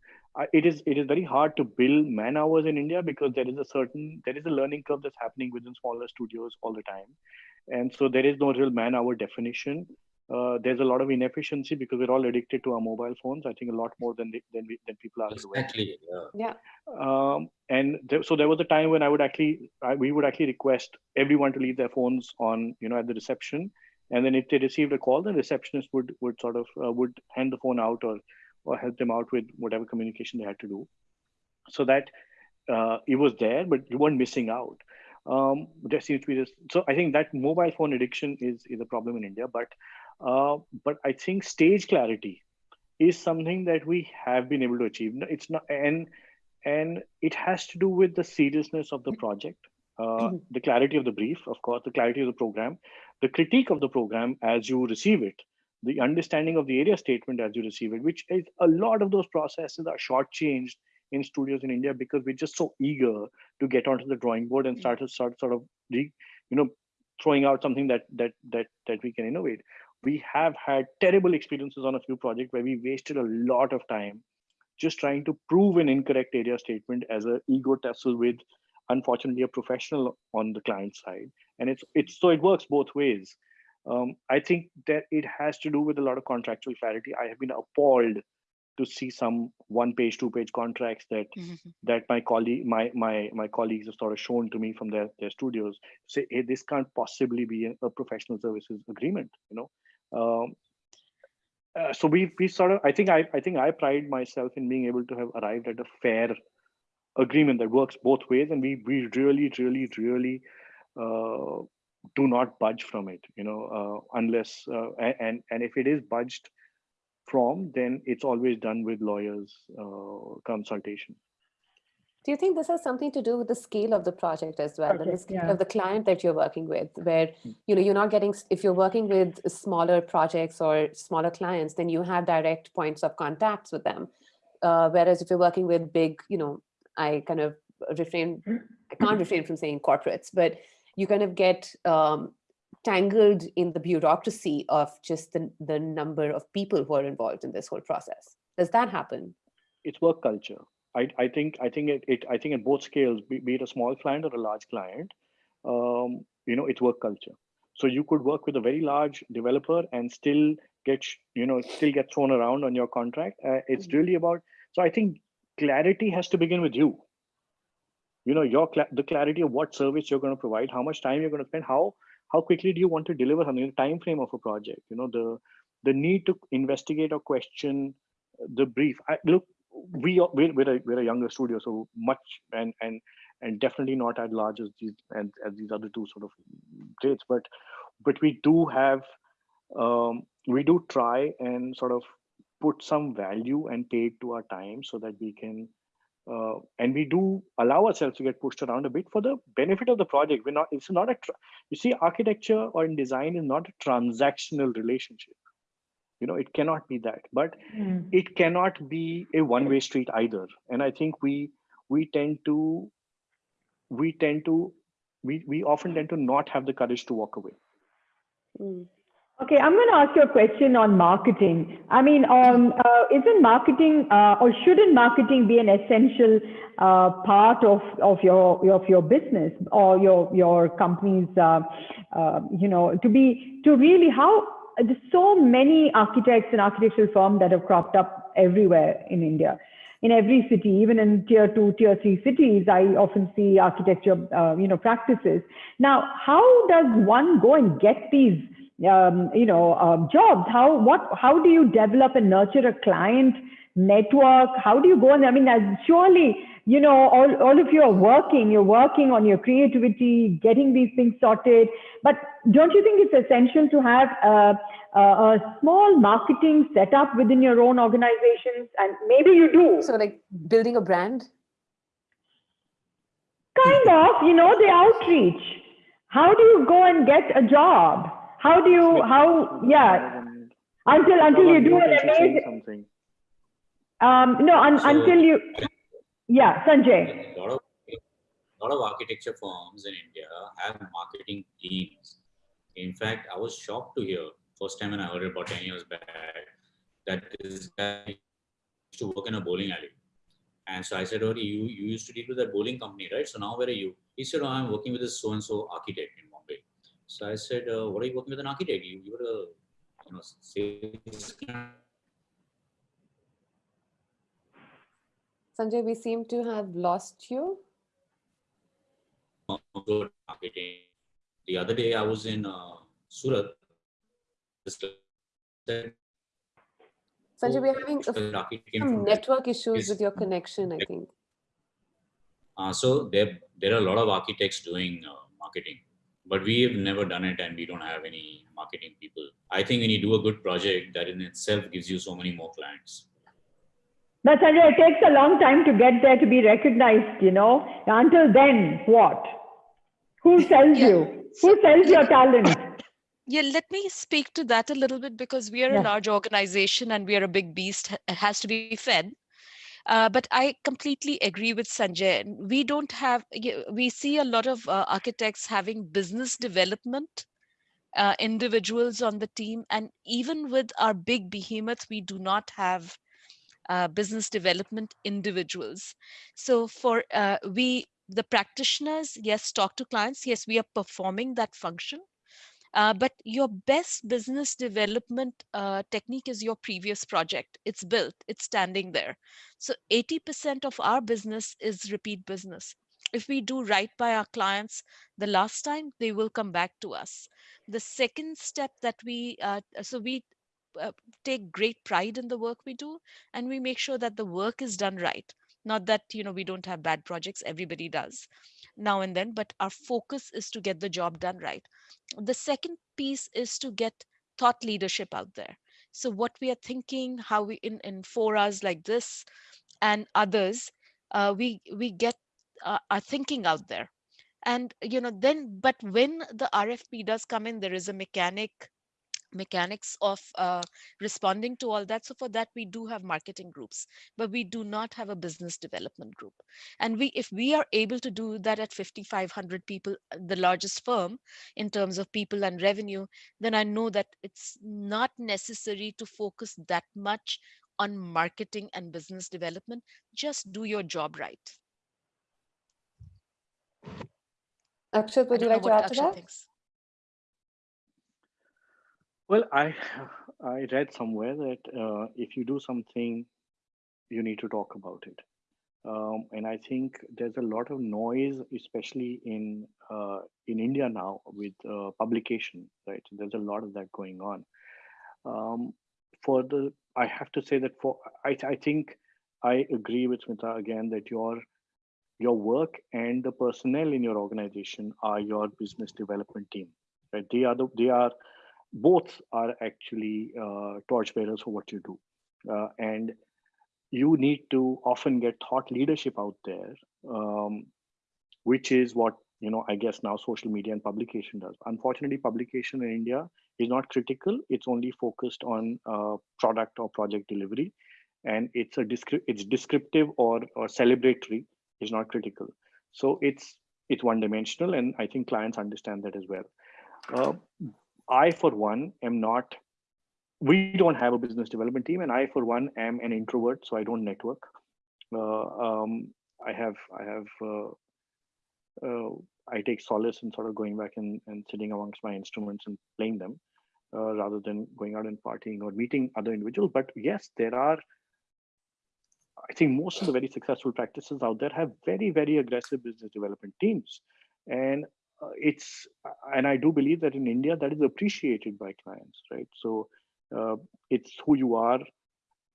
It is it is very hard to build man hours in India because there is a certain there is a learning curve that's happening within smaller studios all the time, and so there is no real man hour definition. Uh, there's a lot of inefficiency because we're all addicted to our mobile phones. I think a lot more than they, than we, than people are aware. Exactly. Yeah. Yeah. Um, and there, so there was a time when I would actually I, we would actually request everyone to leave their phones on you know at the reception, and then if they received a call, the receptionist would would sort of uh, would hand the phone out or or help them out with whatever communication they had to do, so that uh, it was there, but you weren't missing out. Um, there seems to be this. So I think that mobile phone addiction is is a problem in India, but uh, but I think stage clarity is something that we have been able to achieve. It's not, and and it has to do with the seriousness of the project, uh, the clarity of the brief, of course, the clarity of the program, the critique of the program as you receive it, the understanding of the area statement as you receive it, which is a lot of those processes are shortchanged in studios in India because we're just so eager to get onto the drawing board and start to start sort of, you know, throwing out something that that that that we can innovate. We have had terrible experiences on a few projects where we wasted a lot of time just trying to prove an incorrect area statement as an ego tussle with unfortunately a professional on the client side. And it's it's so it works both ways. Um, i think that it has to do with a lot of contractual clarity. I have been appalled to see some one page two page contracts that Mhm. that my colleague my my my colleagues have sort of shown to me from their their studios say hey this can't possibly be a, a professional services agreement you know um, uh, so we we sort of I think I I think I pride myself in being able to have arrived at a fair agreement that works both ways, and we we really really really uh, do not budge from it. You know, uh, unless uh, and and if it is budged from, then it's always done with lawyers uh, consultation. Do you think this has something to do with the scale of the project as well, and the scale yeah. of the client that you're working with, where you know you're not getting if you're working with smaller projects or smaller clients, then you have direct points of contacts with them. Uh, whereas if you're working with big, you know, I kind of refrain, I can't refrain from saying corporates, but you kind of get um, tangled in the bureaucracy of just the, the number of people who are involved in this whole process. Does that happen? it's work culture. I, I think I think it, it I think at both scales, be, be it a small client or a large client, um, you know, it's work culture. So you could work with a very large developer and still get you know still get thrown around on your contract. Uh, it's Mhm. really about. So I think clarity has to begin with you. You know your the clarity of what service you're going to provide, how much time you're going to spend, how how quickly do you want to deliver something, the time frame of a project. You know the the need to investigate or question the brief. I, look, we are we're, we're, a, we're a younger studio, so much and and and definitely not as large as these and as these other two sort of grades, but but we do have um, we do try and sort of put some value and pay to our time so that we can uh, and we do allow ourselves to get pushed around a bit for the benefit of the project. We're not. It's not a. Tra- you see, architecture or in design is not a transactional relationship. You know, it cannot be that. But Mm. it cannot be a one-way street either and i think we we tend to we tend to we we often tend to not have the courage to walk away Mm. Okay, I'm going to ask you a question on marketing. I mean, um, uh, isn't marketing uh, or shouldn't marketing be an essential uh, part of, of your of your business or your your company's uh, uh, you know to be to really how there's so many architects and architectural firms that have cropped up everywhere in India. In every city, even in tier two, tier three cities, I often see architecture, uh, you know, practices. Now, how does one go and get these um, you know, um, jobs? How what how do you develop and nurture a client network? How do you go and I mean, as surely you know, all all of you are working. You're working on your creativity, getting these things sorted. But don't you think it's essential to have a, a, a small marketing setup within your own organizations? And maybe you do. So like building a brand? kind of, you know, the outreach. How do you go and get a job? How do you how yeah until until you do an amazing something um no un, So- until you yeah Sanjay A lot of a lot of architecture firms in India have marketing teams. In fact, I was shocked to hear first time when I heard it about 10 years back that this guy used to work in a bowling alley. And so I said, oh, you, you used to deal with that bowling company, right? So now where are you? He said, oh, I'm working with this so-and-so architect in Bombay. So I said, uh, what are you working with an architect? You, you were a, you know, sales Sanjay, we seem to have lost you. good marketing. The other day I was in uh, Surat. Sanjay, oh, we're having a- some network issues with your connection, I think. Uh, so there, there are a lot of architects doing uh, marketing, but we have never done it and we don't have any marketing people. I think when you do a good project, that in itself gives you so many more clients. But Sanjay, it takes a long time to get there to be recognized, you know. Until then, what? Who [laughs] sells Yeah. you? So Who sells your talent? [laughs] Yeah, let me speak to that a little bit because we are Yeah. a large organization and we are a big beast. It has to be fed. Uh, but I completely agree with Sanjay. We don't have, we see a lot of uh, architects having business development uh, individuals on the team. And even with our big behemoth, we do not have uh, business development individuals. So for uh, we, the practitioners, yes, talk to clients. Yes, we are performing that function. Uh, but your best business development uh, technique is your previous project. It's built, it's standing there. So 80% of our business is repeat business. If we do right by our clients the last time, they will come back to us. The second step that we, uh, so we uh, take great pride in the work we do and we make sure that the work is done right. Not that, you know, we don't have bad projects, everybody does now and then, but our focus is to get the job done right. The second piece is to get thought leadership out there. So what we are thinking how we in in forums like this and others uh, we we get uh, our thinking out there. And you know then but when the rfp does come in there is a mechanic mechanics of uh, responding to all that so for that we do have marketing groups but we do not have a business development group and we if we are able to do that at 5500 people uh, the largest firm in terms of people and revenue then i know that it's not necessary to focus that much on marketing and business development just do your job right Akshat, would you like to add to that? thinks. Well, I [sighs] I read somewhere that uh, if you do something, you need to talk about it. Um, and I think there's a lot of noise, especially in uh, in India now with uh, publication, right? There's a lot of that going on. Um, for the, I have to say that for I I think I agree with Smita again that your your work and the personnel in your organization are your business development team, right? They are the they are both are actually uh, torchbearers for what you do. Uh, and you need to often get thought leadership out there, um, which is what, you know, I guess now social media and publication does. Unfortunately, publication in India is not critical. It's only focused on uh, product or project delivery. And it's a descri- it's descriptive or, or celebratory is not critical. So it's it's one dimensional. And I think clients understand that as well. Uh, I, for one, am not, we don't have a business development team, and I, for one, am an introvert, so I don't network. Uh, um, I have, I have, uh, uh, I take solace in sort of going back and, and sitting amongst my instruments and playing them uh, rather than going out and partying or meeting other individuals. But yes, there are, I think most of the very successful practices out there have very, very aggressive business development teams. And it's and i do believe that in india that is appreciated by clients right? So uh, it's who you are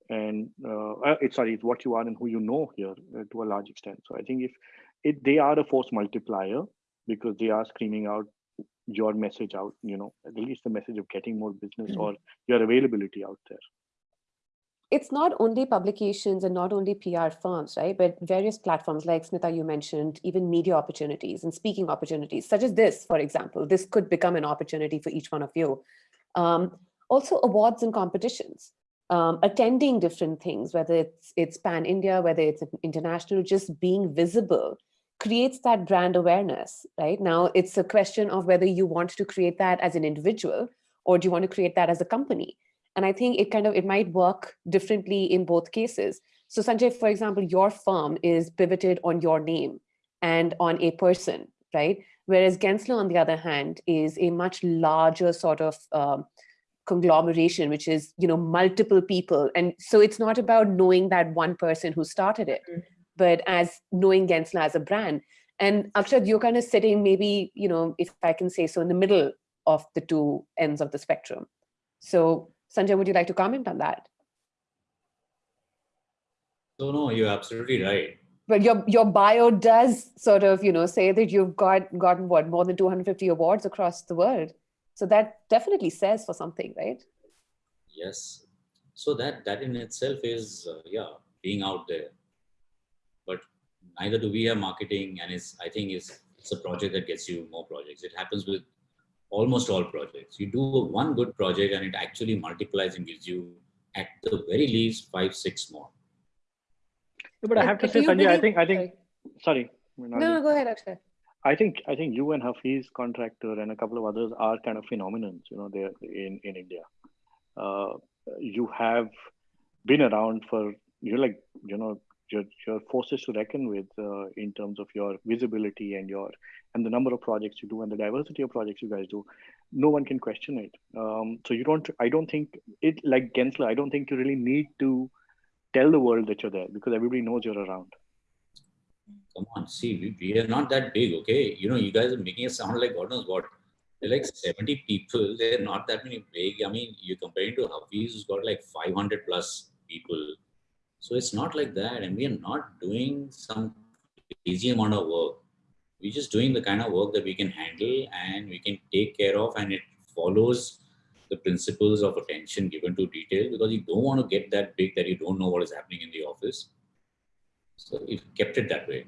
and uh, uh, it's sorry it's what you are and who you know here uh, to a large extent. So i think if it they are a force multiplier because they are screaming out your message out you know at least the message of getting more business or your availability out there it's not only publications and not only PR firms, right? But various platforms like Smita, you mentioned, even media opportunities and speaking opportunities, such as this, for example. This could become an opportunity for each one of you. Um, also awards and competitions, um, attending different things, whether it's, it's pan-India, whether it's international, just being visible creates that brand awareness, right? Now, it's a question of whether you want to create that as an individual or do you want to create that as a company? And I think it kind of, it might work differently in both cases. So Sanjay, for example, your firm is pivoted on your name and on a person, right? Whereas Gensler, on the other hand, is a much larger sort of um, conglomeration, which is, you know, multiple people. And so it's not about knowing that one person who started it, Mhm. but as knowing Gensler as a brand. And Akshat, you're kind of sitting maybe, you know, if I can say so, in the middle of the two ends of the spectrum. So Sanjay, would you like to comment on that? So no, you're absolutely right. But your your bio does sort of, you know, say that you've got gotten what more than 250 awards across the world. So that definitely says for something, right? Yes. So that that in itself is uh, yeah being out there. But neither do we have marketing, and it's I think it's it's a project that gets you more projects. It happens with almost all projects. You do one good project, and it actually multiplies and gives you at the very least five six more. But I have to say, do you Sanjay, I think, I think, sorry. sorry. No, no, go ahead, Akshat. I think I think you and Hafeez Contractor and a couple of others are kind of phenomenons. You know, they're in in India. Uh, you have been around for you're like you know your your forces to reckon with uh, in terms of your visibility and your and the number of projects you do and the diversity of projects you guys do. No one can question it. Um, so you don't. I don't think it like Gensler. I don't think you really need to tell the world that you're there because everybody knows you're around. Come on, see, we, we are not that big, okay? You know, you guys are making it sound like God knows what. They're like 70 people. They're not that many big. I mean, you're comparing to Hafeez, who's got like 500 plus people. So it's not like that. And we are not doing some crazy amount of work. We're just doing the kind of work that we can handle and we can take care of, and it follows the principles of attention given to detail because you don't want to get that big that you don't know what is happening in the office. So it kept it that way.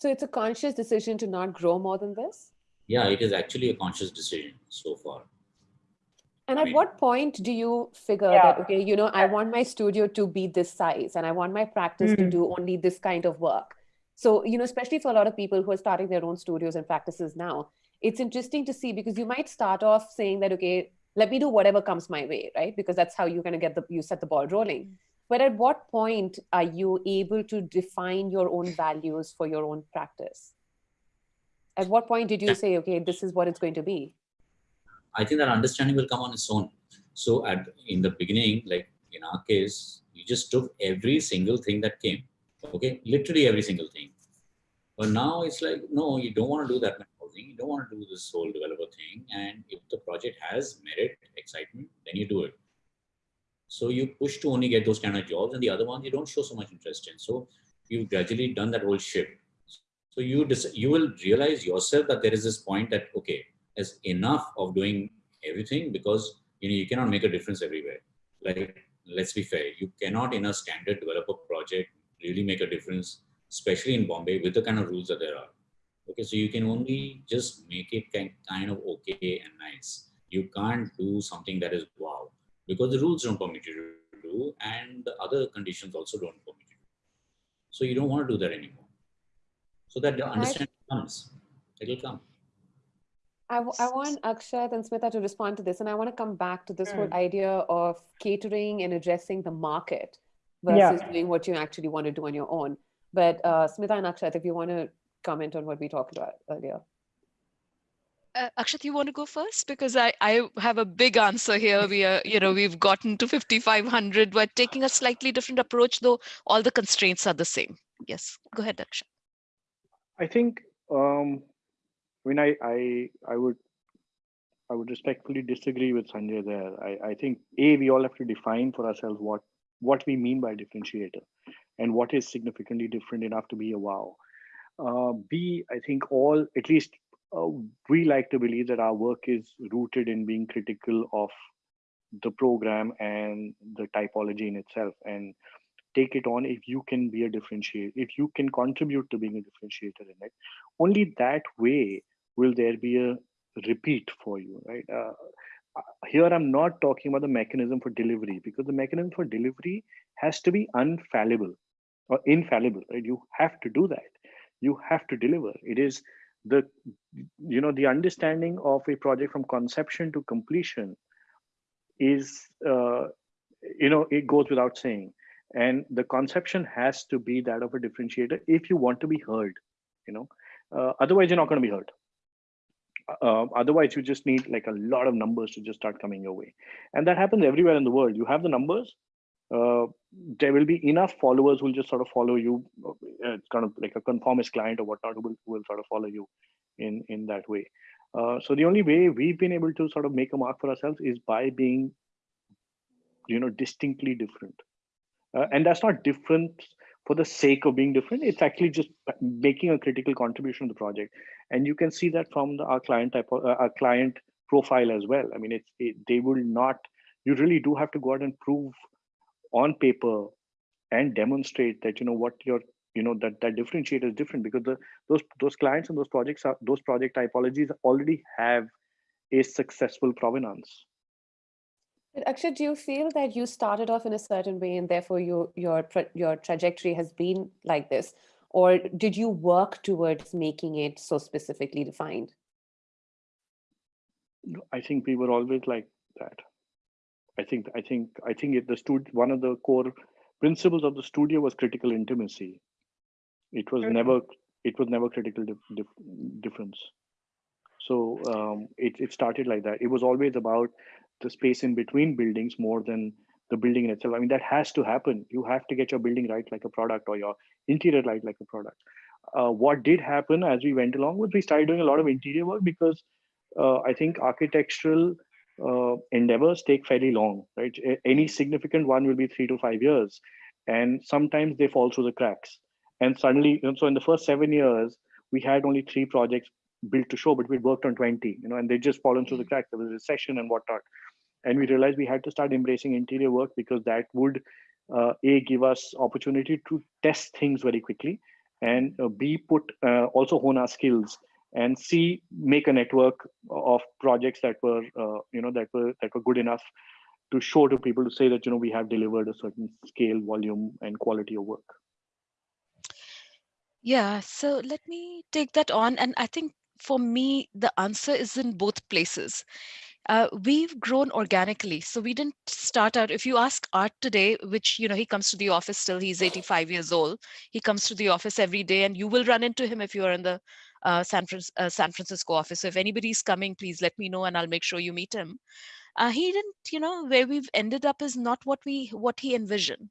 So it's a conscious decision to not grow more than this? Yeah, it is actually a conscious decision so far. And I at mean- what point do you figure Yeah. that, okay, you know, I want my studio to be this size and I want my practice to Mm. do only this kind of work? So, you know, especially for a lot of people who are starting their own studios and practices now, it's interesting to see because you might start off saying that, okay, let me do whatever comes my way, right? Because that's how you're going to get the, you set the ball rolling. Mm. But at what point are you able to define your own values for your own practice? At what point did you say, okay, this is what it's going to be? I think that understanding will come on its own. So at in the beginning, like in our case, you just took every single thing that came. Okay, literally every single thing. But now it's like, no, you don't want to do that thing. You don't want to do this whole developer thing. And if the project has merit, excitement, then you do it. So you push to only get those kind of jobs, and the other ones you don't show so much interest in. So you've gradually done that whole shift. So you you will realize yourself that there is this point that okay, is enough of doing everything because you know you cannot make a difference everywhere. Like let's be fair, you cannot in a standard developer project really make a difference, especially in Bombay with the kind of rules that there are. Okay, so you can only just make it kind kind of okay and nice. You can't do something that is wow because the rules don't permit you to do, and the other conditions also don't permit you. So you don't want to do that anymore. So that the understanding comes. It'll come. I, I want Akshat and Smita to respond to this, and I want to come back to this whole idea of catering and addressing the market Yeah. versus doing what you actually want to do on your own. But uh, Smita and Akshat, if you want to comment on what we talked about earlier. Uh, Akshat, you want to go first? Because I, I have a big answer here. We are, you know, we've gotten to 5,500. We're taking a slightly different approach, though all the constraints are the same. Yes, go ahead, Akshat. I think um, I mean I, I I would I would respectfully disagree with Sanjay there. I, I think A, we all have to define for ourselves what what we mean by differentiator and what is significantly different enough to be a wow. Uh, B, I think all at least uh, we like to believe that our work is rooted in being critical of the program and the typology in itself and take it on if you can be a differentiator, if you can contribute to being a differentiator in it. Only that way will there be a repeat for you, right? Uh, here, I'm not talking about the mechanism for delivery because the mechanism for delivery has to be unfallible or infallible, right? You have to do that. You have to deliver. It is the, you know, the understanding of a project from conception to completion is, uh, you know, it goes without saying. And the conception has to be that of a differentiator if you want to be heard, you know, uh, otherwise you're not going to be heard. Uh, otherwise, you just need like a lot of numbers to just start coming your way. And that happens everywhere in the world. You have the numbers, uh, there will be enough followers who will just sort of follow you. Uh, it's kind of like a conformist client or whatnot who will, who will sort of follow you in, in that way. Uh, so the only way we've been able to sort of make a mark for ourselves is by being, you know, distinctly different. Uh, and that's not different for the sake of being different. It's actually just making a critical contribution to the project. And you can see that from the, our client type, of, uh, our client profile as well. I mean, it's it, they will not. You really do have to go out and prove on paper and demonstrate that you know what your you know that that differentiator is different because the those those clients and those projects are those project typologies already have a successful provenance but Akshat, do you feel that you started off in a certain way and therefore your your your trajectory has been like this or did you work towards making it so specifically defined i think we were always like that I think I think I think it, the stud one of the core principles of the studio was critical intimacy. It was never it was never critical dif dif difference. So um, it it started like that. It was always about the space in between buildings more than the building in itself. I mean that has to happen. You have to get your building right like a product or your interior right like a product. Uh, what did happen as we went along was we started doing a lot of interior work because uh, I think architectural uh, endeavors take fairly long, right? Any significant one will be three to five years. And sometimes they fall through the cracks. And suddenly, know, so in the first seven years, we had only three projects built to show, but we worked on 20, you know, and they just fallen through the cracks. There was a recession and whatnot. And we realized we had to start embracing interior work because that would, uh, A, give us opportunity to test things very quickly, and uh, B, put uh, also hone our skills and C make a network of projects that were uh, you know that were that were good enough to show to people to say that you know we have delivered a certain scale, volume, and quality of work. Yeah, so let me take that on, and I think for me the answer is in both places. Uh, we've grown organically. So we didn't start out, if you ask Art today, which, you know, he comes to the office still, he's 85 years old. He comes to the office every day and you will run into him if you are in the uh, San, uh, San Francisco office. So if anybody's coming, please let me know and I'll make sure you meet him. Uh, he didn't, you know, where we've ended up is not what we what he envisioned.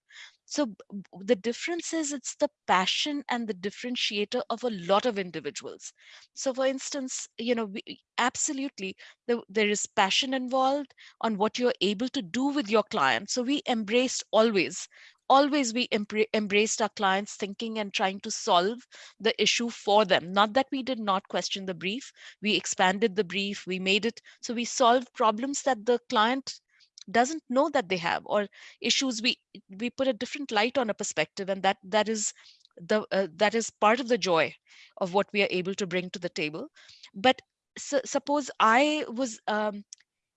So the difference is it's the passion and the differentiator of a lot of individuals. So for instance, you know, we, absolutely the, there is passion involved on what you're able to do with your client. So we embraced always always we embraced our clients thinking and trying to solve the issue for them not that we did not question the brief we expanded the brief we made it so we solved problems that the client doesn't know that they have or issues we we put a different light on a perspective and that that is the uh, that is part of the joy of what we are able to bring to the table but so, suppose i was um,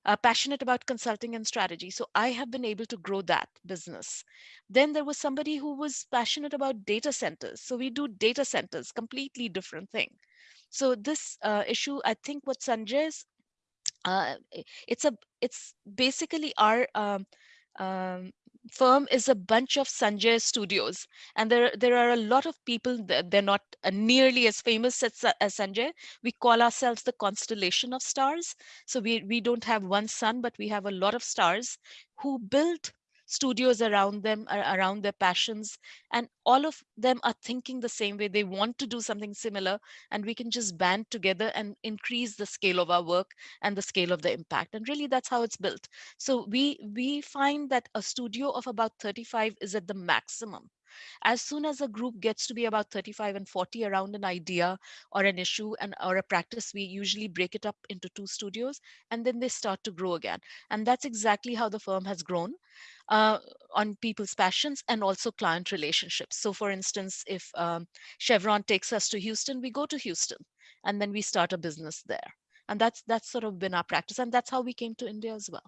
uh, passionate about consulting and strategy. So I have been able to grow that business. Then there was somebody who was passionate about data centers. So we do data centers, completely different thing. So this uh, issue, I think what Sanjay's, uh, it's a, it's basically our um, um, firm is a bunch of Sanjay studios. And there, there are a lot of people, that they're not uh, nearly as famous as, as Sanjay. We call ourselves the constellation of stars. So we, we don't have one sun, but we have a lot of stars who build studios around them around their passions and all of them are thinking the same way. They want to do something similar and we can just band together and increase the scale of our work and the scale of the impact. And really that's how it's built. So we we find that a studio of about 35 is at the maximum. As soon as a group gets to be about 35 and 40 around an idea or an issue and or a practice, we usually break it up into two studios and then they start to grow again. And that's exactly how the firm has grown uh, on people's passions and also client relationships. So for instance, if um, Chevron takes us to Houston, we go to Houston and then we start a business there. And that's that's sort of been our practice. And that's how we came to India as well.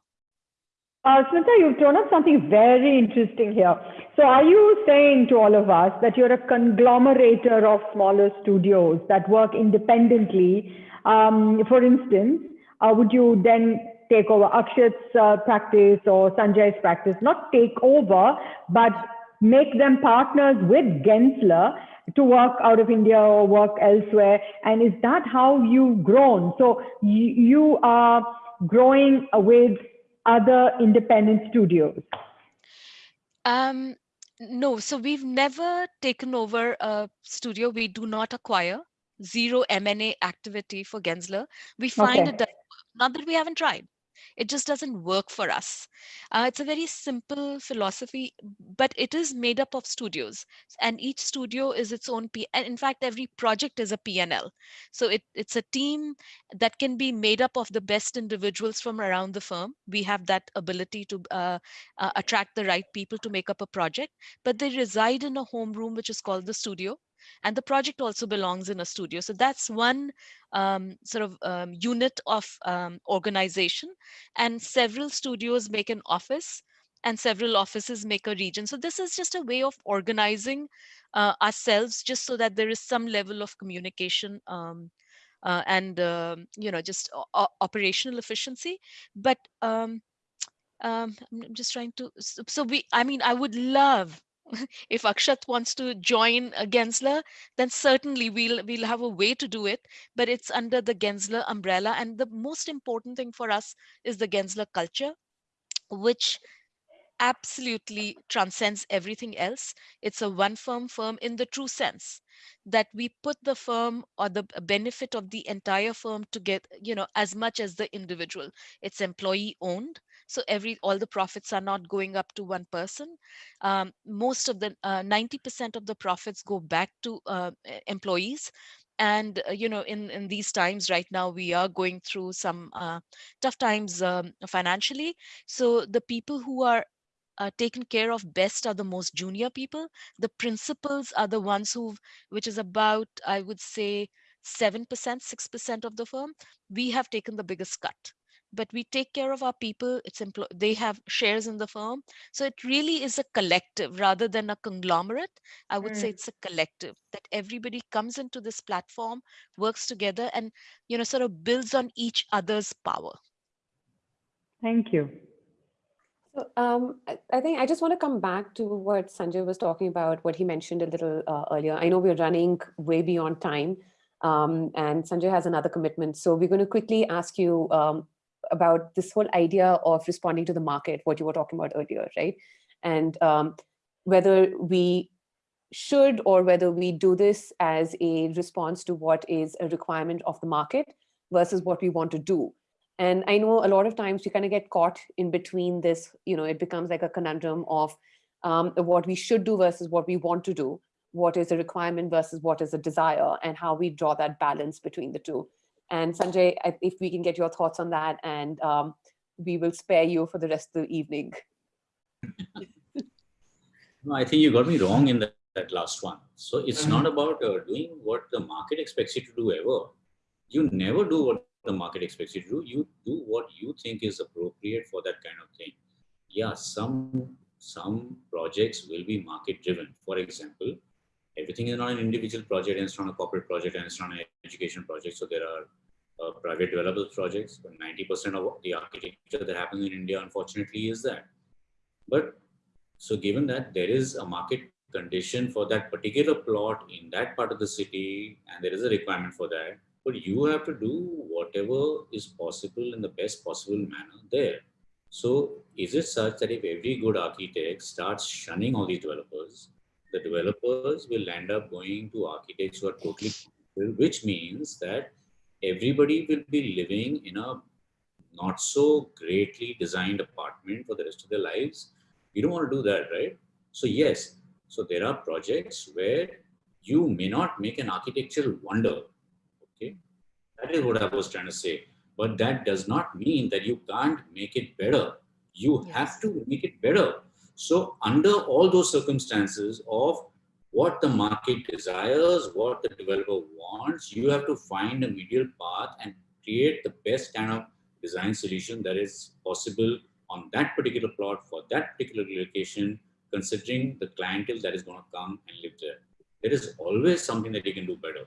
Uh, Smita, you've thrown up something very interesting here. So, are you saying to all of us that you're a conglomerator of smaller studios that work independently? Um, for instance, uh, would you then take over Akshat's uh, practice or Sanjay's practice, not take over, but make them partners with Gensler to work out of India or work elsewhere? And is that how you've grown? So you, you are growing with other independent studios? Um, no, so we've never taken over a studio. We do not acquire zero M&A activity for Gensler. We find Okay. it not that we haven't tried. It just doesn't work for us. Uh, it's a very simple philosophy, but it is made up of studios, and each studio is its own P. And in fact, every project is a P&L. So it, it's a team that can be made up of the best individuals from around the firm. We have that ability to uh, uh, attract the right people to make up a project, but they reside in a home room which is called the studio and the project also belongs in a studio. So that's one um, sort of um, unit of um, organization. And several studios make an office and several offices make a region. So this is just a way of organizing uh, ourselves just so that there is some level of communication um, uh, and um, you know just operational efficiency. But um, um, i'm just trying to so we i mean i would love [laughs] if Akshat wants to join a Gensler, then certainly we'll we'll have a way to do it. But it's under the Gensler umbrella, and the most important thing for us is the Gensler culture, which absolutely transcends everything else. It's a one firm firm in the true sense that we put the firm or the benefit of the entire firm to get, you know, as much as the individual. It's employee owned. So every all the profits are not going up to one person. Um, most of the uh, 90% of the profits go back to uh, employees. And uh, you know, in in these times right now, we are going through some uh, tough times um, financially. So the people who are uh, taken care of best are the most junior people. The principals are the ones who, which is about, I would say, 7%, 6% of the firm. We have taken the biggest cut. But we take care of our people. It's employ- they have shares in the firm. So it really is a collective rather than a conglomerate. I would say Mm. it's a collective that everybody comes into this platform, works together, and you know, sort of builds on each other's power. Thank you. So, um, I, I think I just want to come back to what Sanjay was talking about, what he mentioned a little uh, earlier. I know we're running way beyond time, um, and Sanjay has another commitment. So we're going to quickly ask you um, about this whole idea of responding to the market, what you were talking about earlier, right? And um, whether we should or whether we do this as a response to what is a requirement of the market versus what we want to do. And I know a lot of times we kind of get caught in between this, you know, it becomes like a conundrum of um, what we should do versus what we want to do, what is a requirement versus what is a desire, and how we draw that balance between the two. And Sanjay, if we can get your thoughts on that, and um, we will spare you for the rest of the evening. [laughs] No, I think you got me wrong in that, that last one. So it's not about uh, doing what the market expects you to do ever. You never do what the market expects you to do. You do what you think is appropriate for that kind of thing. Yeah, some some projects will be market driven. For example, everything is not an individual project and it's not a corporate project and it's not an education project. So there are uh, private developers projects. But 90% of the architecture that happens in India, unfortunately, is that. But so given that there is a market condition for that particular plot in that part of the city, and there is a requirement for that, but you have to do whatever is possible in the best possible manner there. So is it such that if every good architect starts shunning all these developers, the developers will end up going to architects who are totally, which means that everybody will be living in a not so greatly designed apartment for the rest of their lives you don't want to do that, right? So yes, so there are projects where you may not make an architectural wonder. Okay, that is what I was trying to say. But that does not mean that you can't make it better. You have to make it better. So under all those circumstances of what the market desires, what the developer wants, you have to find a medial path and create the best kind of design solution that is possible on that particular plot for that particular location, considering the clientele that is going to come and live there. There is always something that you can do better.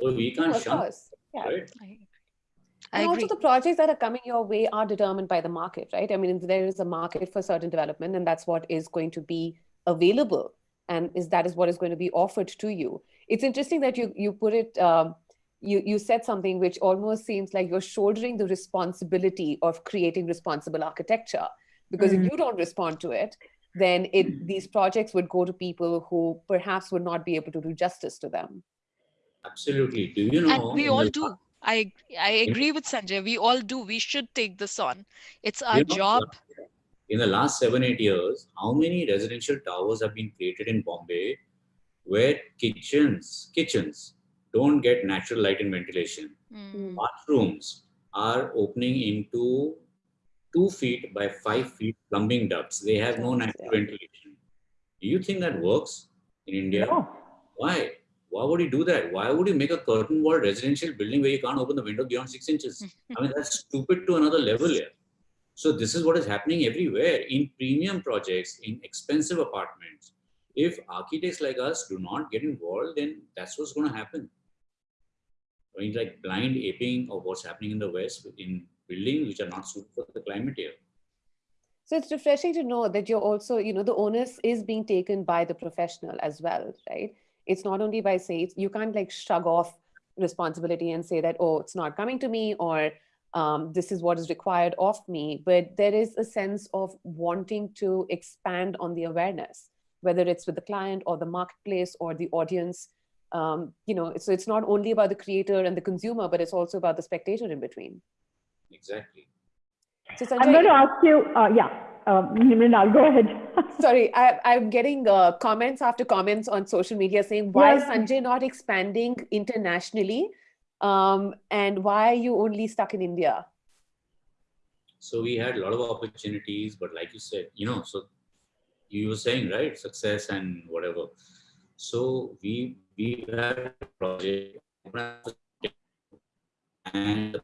So we can't of shun, course. Yeah. right? I- I and agree. also the projects that are coming your way are determined by the market, right? I mean, there is a market for certain development and that's what is going to be available and is that is what is going to be offered to you. It's interesting that you, you put it, um, you, you said something which almost seems like you're shouldering the responsibility of creating responsible architecture because Mm. if you don't respond to it, then it, these projects would go to people who perhaps would not be able to do justice to them. Absolutely. Do you know? and we all the do. I I agree with Sanjay. We all do. We should take this on. It's our You know, job. In the last seven, eight years, how many residential towers have been created in Bombay where kitchens, kitchens don't get natural light and ventilation? Mm, Bathrooms are opening into two feet by five feet plumbing ducts. They have no natural yeah. ventilation. Do you think that works in India? No. Why? Why would you do that? Why would you make a curtain wall residential building where you can't open the window beyond six inches? [laughs] I mean, that's stupid to another level here. So this is what is happening everywhere in premium projects, in expensive apartments. If architects like us do not get involved, then that's what's going to happen. I mean, like blind aping of what's happening in the West in buildings which are not suited for the climate here. So it's refreshing to know that you're also, you know, the onus is being taken by the professional as well, right? It's not only by say you can't like shrug off responsibility and say that, oh, it's not coming to me or um, this is what is required of me. But there is a sense of wanting to expand on the awareness, whether it's with the client or the marketplace or the audience. Um, you know, so it's not only about the creator and the consumer, but it's also about the spectator in between. Exactly. So I'm going to ask you, uh, yeah, um, Nimrina, go ahead. [laughs] Sorry, I, I'm getting uh, comments after comments on social media saying, why is Sanjay not expanding internationally? Um, and why are you only stuck in India? So we had a lot of opportunities, but like you said, you know, so you were saying, right, success and whatever. So we we had a project and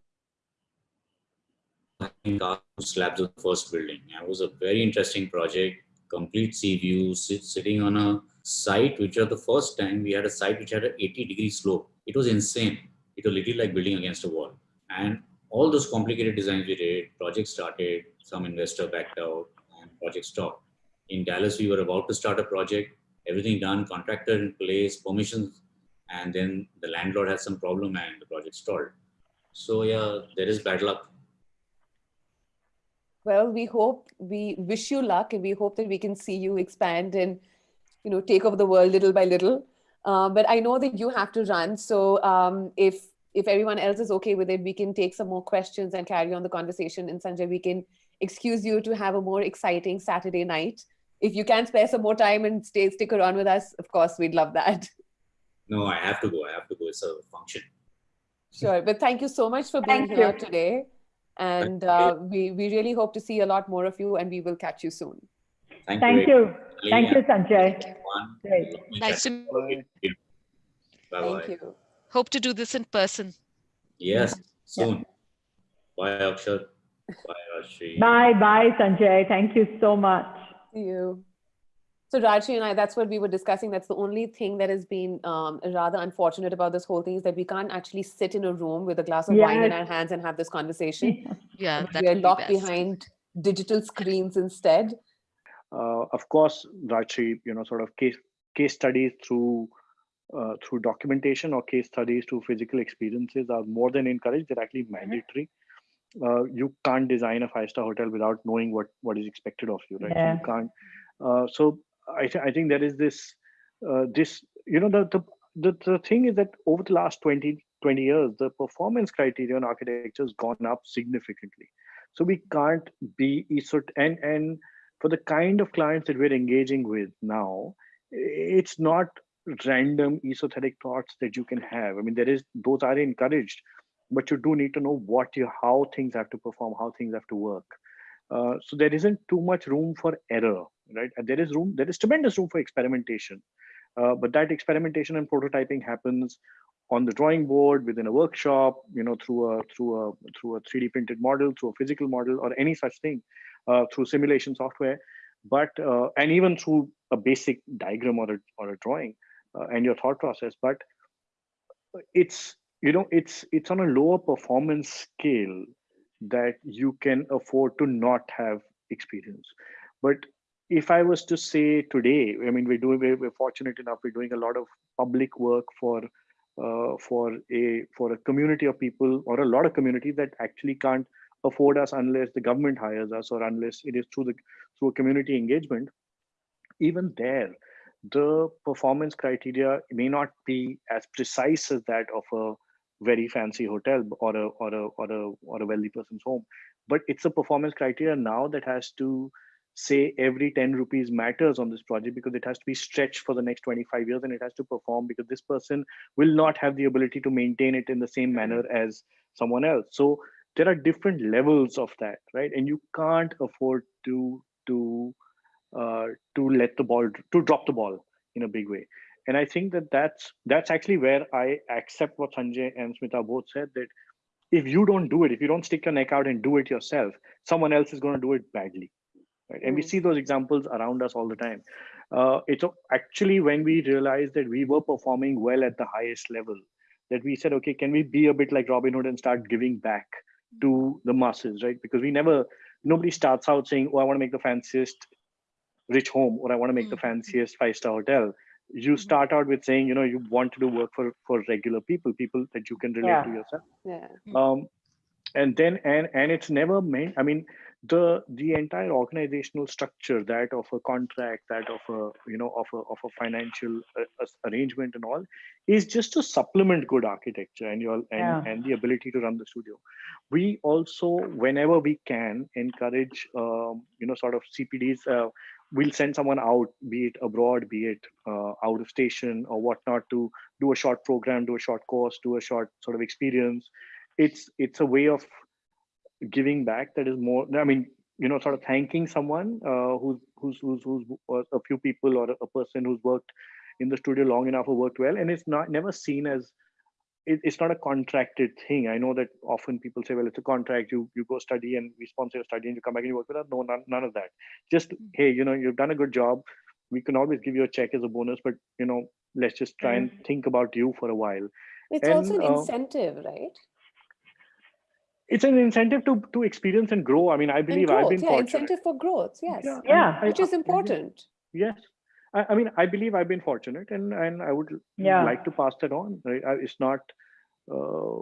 slabs of the first building. It was a very interesting project, complete sea view, sit, sitting on a site which was the first time we had a site which had an 80 degree slope. It was insane. It was literally like building against a wall. And all those complicated designs we did, project started, some investor backed out, and project stopped. In Dallas, we were about to start a project, everything done, contractor in place, permissions, and then the landlord had some problem and the project stalled. So yeah, there is bad luck. Well, we hope, we wish you luck and we hope that we can see you expand and, you know, take over the world little by little. Uh, but I know that you have to run. So um, if if everyone else is okay with it, we can take some more questions and carry on the conversation. And Sanjay, we can excuse you to have a more exciting Saturday night. If you can spare some more time and stay stick around with us, of course, we'd love that. No, I have to go. I have to go. It's a function. Sure. But thank you so much for being Thank here you. today. And uh, we, we really hope to see a lot more of you and we will catch you soon. Thank, Thank you. you. Thank you, Sanjay. Great. Nice to Bye bye. Thank you. hope to do this in person. Yes, soon. Bye, Akshat. Bye, Rajshri. Bye, bye, Sanjay. Thank you so much. See you. So Rajshri and I, that's what we were discussing. That's the only thing that has been um, rather unfortunate about this whole thing is that we can't actually sit in a room with a glass of wine in our hands and have this conversation. [laughs] Yeah, that we are would be locked best. behind digital screens instead. Uh, of course, Rajshri, you know, sort of case case studies through uh, through documentation or case studies through physical experiences are more than encouraged. They're actually mandatory. Uh, you can't design a five star hotel without knowing what what is expected of you, right? So Yeah. you can't. Uh, so I th- I think there is this uh, this you know the, the the the thing is that over the last 20 20 years the performance criteria in architecture has gone up significantly so we can't be esot and and for the kind of clients that we're engaging with now it's not random esoteric thoughts that you can have. I mean there is those are encouraged but you do need to know what you how things have to perform how things have to work. Uh, so there isn't too much room for error right? And there is room there is tremendous room for experimentation. Uh, but that experimentation and prototyping happens on the drawing board within a workshop you know through a through a through a 3d printed model through a physical model or any such thing through simulation software but uh, and even through a basic diagram or a, or a drawing uh, and your thought process. But it's you know it's it's on a lower performance scale that you can afford to not have experience. But if i was to say today i mean we're doing we're, we're fortunate enough we're doing a lot of public work for uh, for a for a community of people or a lot of community that actually can't afford us unless the government hires us or unless it is through the through a community engagement even there the performance criteria may not be as precise as that of a very fancy hotel or a or a or a or a wealthy person's home. But it's a performance criteria now that has to say every 10 rupees matters on this project because it has to be stretched for the next 25 years and it has to perform because this person will not have the ability to maintain it in the same mm-hmm. manner as someone else. So there are different levels of that right? And you can't afford to to uh, to let the ball to drop the ball in a big way. And i think that that's that's actually where i accept what sanjay and smita both said that if you don't do it if you don't stick your neck out and do it yourself someone else is going to do it badly right? And we Mm. see those examples around us all the time. Uh, it's actually when we realized that we were performing well at the highest level that we said okay can we be a bit like robin hood and start giving back to the masses right because we never nobody starts out saying oh i want to make the fanciest rich home or i want to make the Mhm. fanciest five star hotel you Mhm. start out with saying you know you want to do work for for regular people people that you can relate to yourself Yeah. um and then and and it's never meant i mean the the entire organizational structure that of a contract that of a you know of a of a financial uh, arrangement and all is just to supplement good architecture and your and, Yeah. and the ability to run the studio we also whenever we can encourage um, you know sort of cpds uh, we'll send someone out be it abroad be it uh, out of station or whatnot to do a short program do a short course do a short sort of experience it's it's a way of giving back that is more i mean you know sort of thanking someone uh, who's who's who's who's uh, a few people or a person who's worked in the studio long enough or worked well. And it's not never seen as it, it's not a contracted thing. I know that often people say well it's a contract. You you go study and we sponsor your study and you come back and you work with us. No none, none of that. Just hey you know you've done a good job. We can always give you a check as a bonus but you know let's just try and think about you for a while. It's also And, an uh, incentive, right? It's an incentive to to experience and grow i mean i And believe i've growth, been yeah, fortunate incentive for growth, yes. Yeah, Yeah. I- Which is I- important. yes I, I mean i believe i've been fortunate and and i would Yeah. like to pass that on right? It's not uh,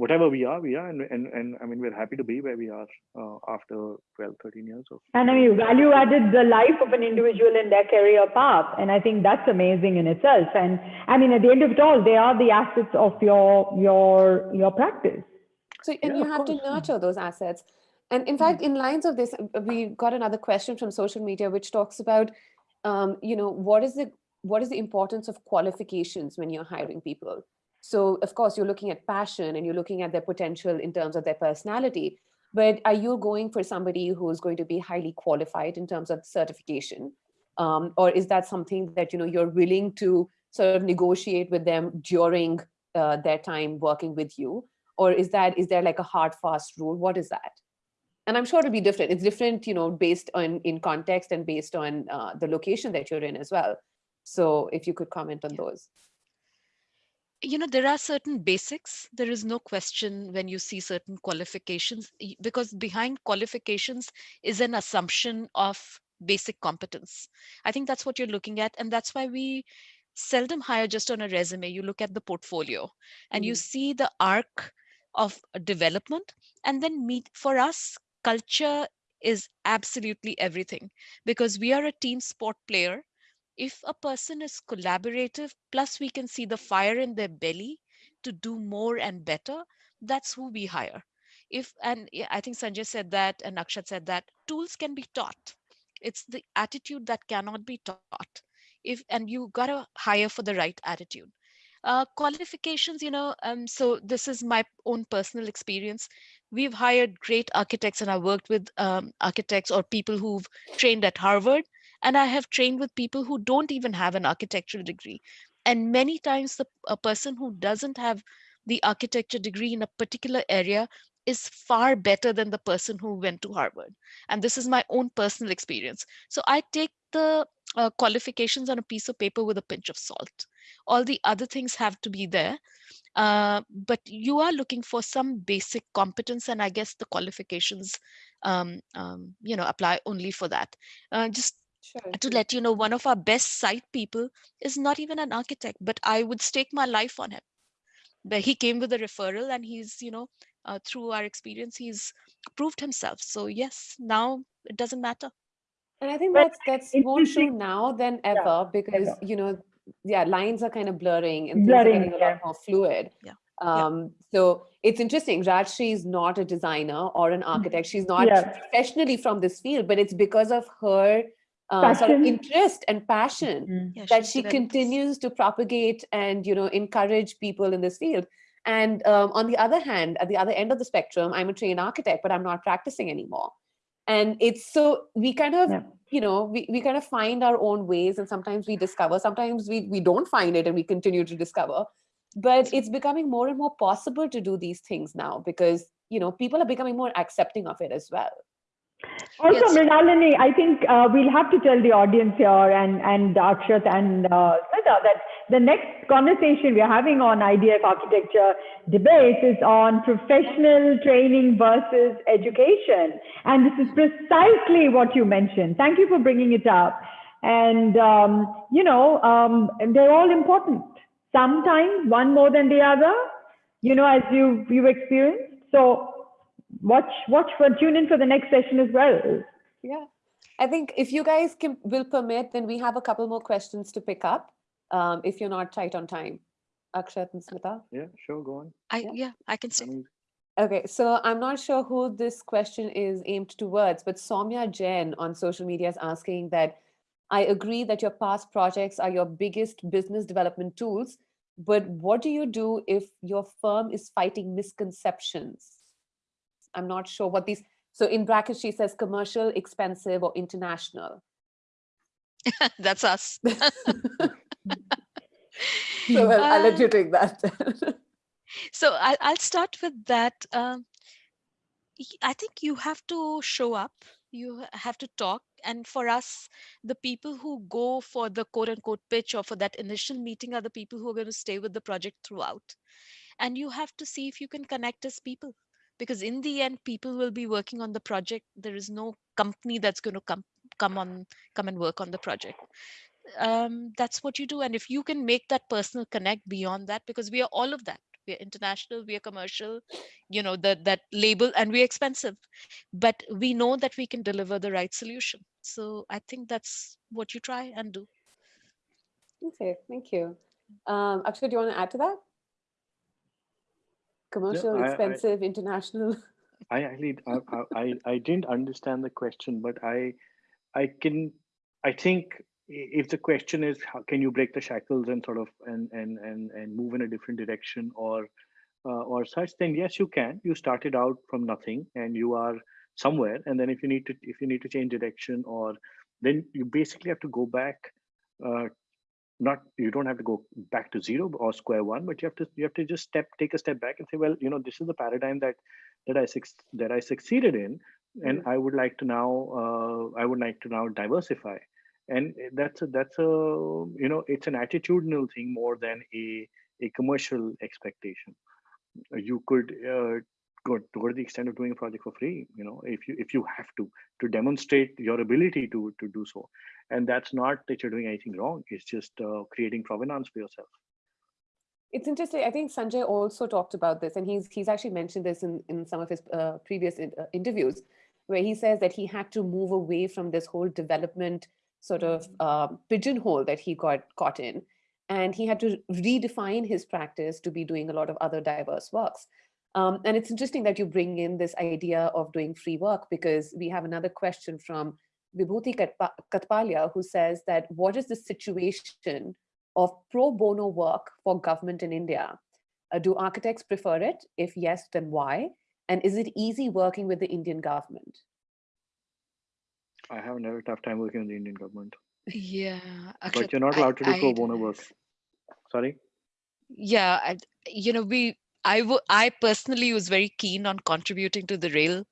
whatever we are we are and, and and i mean we're happy to be where we are uh, after 12 13 years of And I mean, value added the life of an individual in their career path. And I think that's amazing in itself. And I mean, at the end of it all, they are the assets of your, your, your practice. So, and Yeah, you have to nurture those assets. And in fact, in lines of this, uh, we got another question from social media, which talks about, um, you know, what is the what is the importance of qualifications when you're hiring people? So, of course, you're looking at passion and you're looking at their potential in terms of their personality. But are you going for somebody who's going to be highly qualified in terms of certification, um, or is that something that you know you're willing to sort of negotiate with them during uh, their time working with you? Or is that is there like a hard fast rule? What is that? And i'm sure it'll be different. It's different you know based on in context and based on uh, the location that you're in as well. So if you could comment on those. You know there are certain basics. There is no question when you see certain qualifications because behind qualifications is an assumption of basic competence. I think that's what you're looking at and that's why we seldom hire just on a resume. You look at the portfolio and you Mhm. see the arc of development. And then meet for us culture is absolutely everything because we are a team sport player. If a person is collaborative plus we can see the fire in their belly to do more and better that's who we hire. If and i think sanjay said that and akshat said that tools can be taught. It's the attitude that cannot be taught. If and you got to hire for the right attitude uh, qualifications you know um, so this is my own personal experience. We've hired great architects and i worked with um, architects or people who've trained at harvard and i have trained with people who don't even have an architectural degree. And many times the a person who doesn't have the architecture degree in a particular area is far better than the person who went to harvard. And this is my own personal experience. So i take the uh, qualifications on a piece of paper with a pinch of salt all the other things have to be there uh, but you are looking for some basic competence and i guess the qualifications um, um, you know apply only for that uh, just Sure. to let you know one of our best site people is not even an architect but i would stake my life on him but he came with a referral and he's you know uh, through our experience he's proved himself so yes now it doesn't matter And I think But that's that's more true now than ever because ever. you know, yeah, lines are kind of blurring and things are getting a lot more fluid. Yeah. Um, so it's interesting. Rajshri is not a designer or an architect. She's not Mm-hmm. Yeah. professionally from this field, but it's because of her uh, sort of interest and passion Mm. yeah, that she developed continues to propagate and you know encourage people in this field and um, on the other hand at the other end of the spectrum i'm a trained architect but i'm not practicing anymore and it's so we kind of Yeah. you know we, we kind of find our own ways and sometimes we discover sometimes we, we don't find it and we continue to discover but it's becoming more and more possible to do these things now because you know people are becoming more accepting of it as well Also, Yes. Mrinalini, I think uh, we'll have to tell the audience here and, and Akshat and uh, Smita that the next conversation we're having on IDF architecture debate is on professional training versus education. And this is precisely what you mentioned. Thank you for bringing it up. And, um, you know, um, they're all important. Sometimes one more than the other, you know, as you, you've experienced. So watch watch for tune in for the next session as well Yeah, I think if you guys can will permit, then we have a couple more questions to pick up. Um, if you're not tight on time, Akshat and Smita. Yeah, sure, go on. i Yeah. yeah i can I mean, Okay, so I'm not sure who this question is aimed towards, but Somya Jain on social media is asking that I agree that your past projects are your biggest business development tools, but what do you do if your firm is fighting misconceptions? I'm not sure what these, so in brackets, she says commercial, expensive, or international. [laughs] that's us [laughs] [laughs] So well, I'll let you take that. so I, i'll start with that um, i think you have to show up you have to talk and for us the people who go for the quote unquote pitch or for that initial meeting are the people who are going to stay with the project throughout. And you have to see if you can connect as people because in the end people will be working on the project. There is no company that's going to come come on come and work on the project um, that's what you do and if you can make that personal connect beyond that because we are all of that we are international we are commercial you know that that label and we're expensive but we know that we can deliver the right solution so i think that's what you try and do Okay, thank you. Um, Akshat, do you want to add to that? Commercial, I- I- expensive, international. [laughs] I actually I, I I- I didn't understand the question, but I I can I think i- if the question is how can you break the shackles and sort of and and and and move in a different direction or uh, or such, then yes, you can. You started out from nothing and you are somewhere, and then if you need to if you need to change direction or then you basically have to go back. Uh, not you don't have to go back to zero or square one, but you have to you have to just step take a step back and say, well, you know, this is the paradigm that that I that I succeeded in, and I would like to now uh, I would like to now diversify, and that's a, that's a you know it's an attitudinal thing more than a a commercial expectation. You could uh, go go to the extent of doing a project for free, you know, if you if you have to to demonstrate your ability to to do so, and that's not that you're doing anything wrong. It's just uh, creating provenance for yourself. It's interesting. I think Sanjay also talked about this, and he's he's actually mentioned this in in some of his uh, previous in, uh, interviews, where he says that he had to move away from this whole development sort of uh, pigeonhole that he got caught in, and he had to redefine his practice to be doing a lot of other diverse works. Um, and it's interesting that you bring in this idea of doing free work because we have another question from Vibhuti Katpa- Katpalia who says that what is the situation of pro bono work for government in India? Uh, do architects prefer it? If yes, then why? And is it easy working with the Indian government? I have never tough time working with the Indian government, yeah but you're not allowed to do pro bono work. Sorry. yeah I, you know we i w- i personally was very keen on contributing to the rail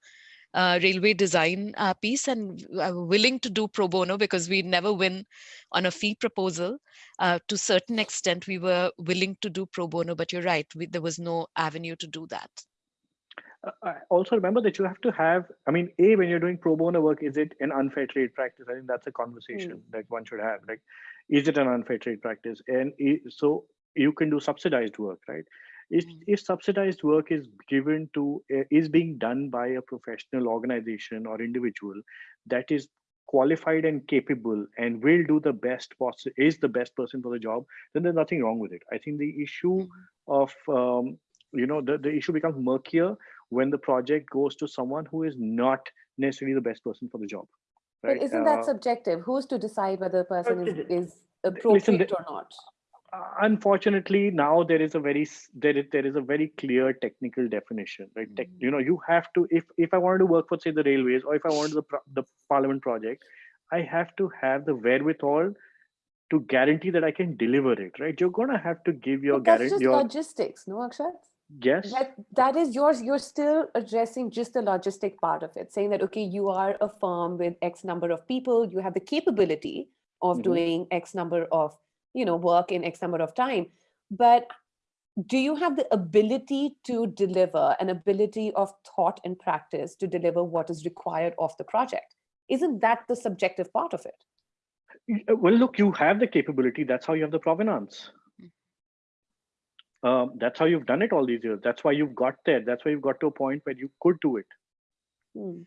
uh, railway design uh, piece and uh, willing to do pro bono because we never win on a fee proposal. Uh, to certain extent, we were willing to do pro bono, but you're right, we, there was no avenue to do that. Uh, also remember that you have to have, I mean, A, when you're doing pro bono work, is it an unfair trade practice? I think that's a conversation Mm. that one should have. Like, is it an unfair trade practice? And so you can do subsidized work, right? If, Mm. if subsidized work is given to, uh, is being done by a professional organization or individual that is qualified and capable and will do the best possible, is the best person for the job, then there's nothing wrong with it. I think the issue Mhm. of, um, you know, the, the issue becomes murkier when the project goes to someone who is not necessarily the best person for the job. But isn't that Uh, subjective? Who's to decide whether a person is, is listen, appropriate the- or not? uh, unfortunately, now there is a very there is there is a very clear technical definition, right? Tech, Mhm. you know, you have to if if I wanted to work for say the railways or if I wanted the the Parliament project, I have to have the wherewithal to guarantee that I can deliver it, right? You're gonna have to give your But that's just Your logistics, no, Akshat? Yes, That, that is yours. You're still addressing just the logistic part of it, saying that, okay, you are a firm with X number of people, you have the capability of Mhm. doing X number of, you know, work in X number of time. But do you have the ability to deliver an ability of thought and practice to deliver what is required of the project? Isn't that the subjective part of it? Well, look, you have the capability. That's how you have the provenance. Um, that's how you've done it all these years. That's why you've got there. That's why you've got to a point where you could do it. Hmm.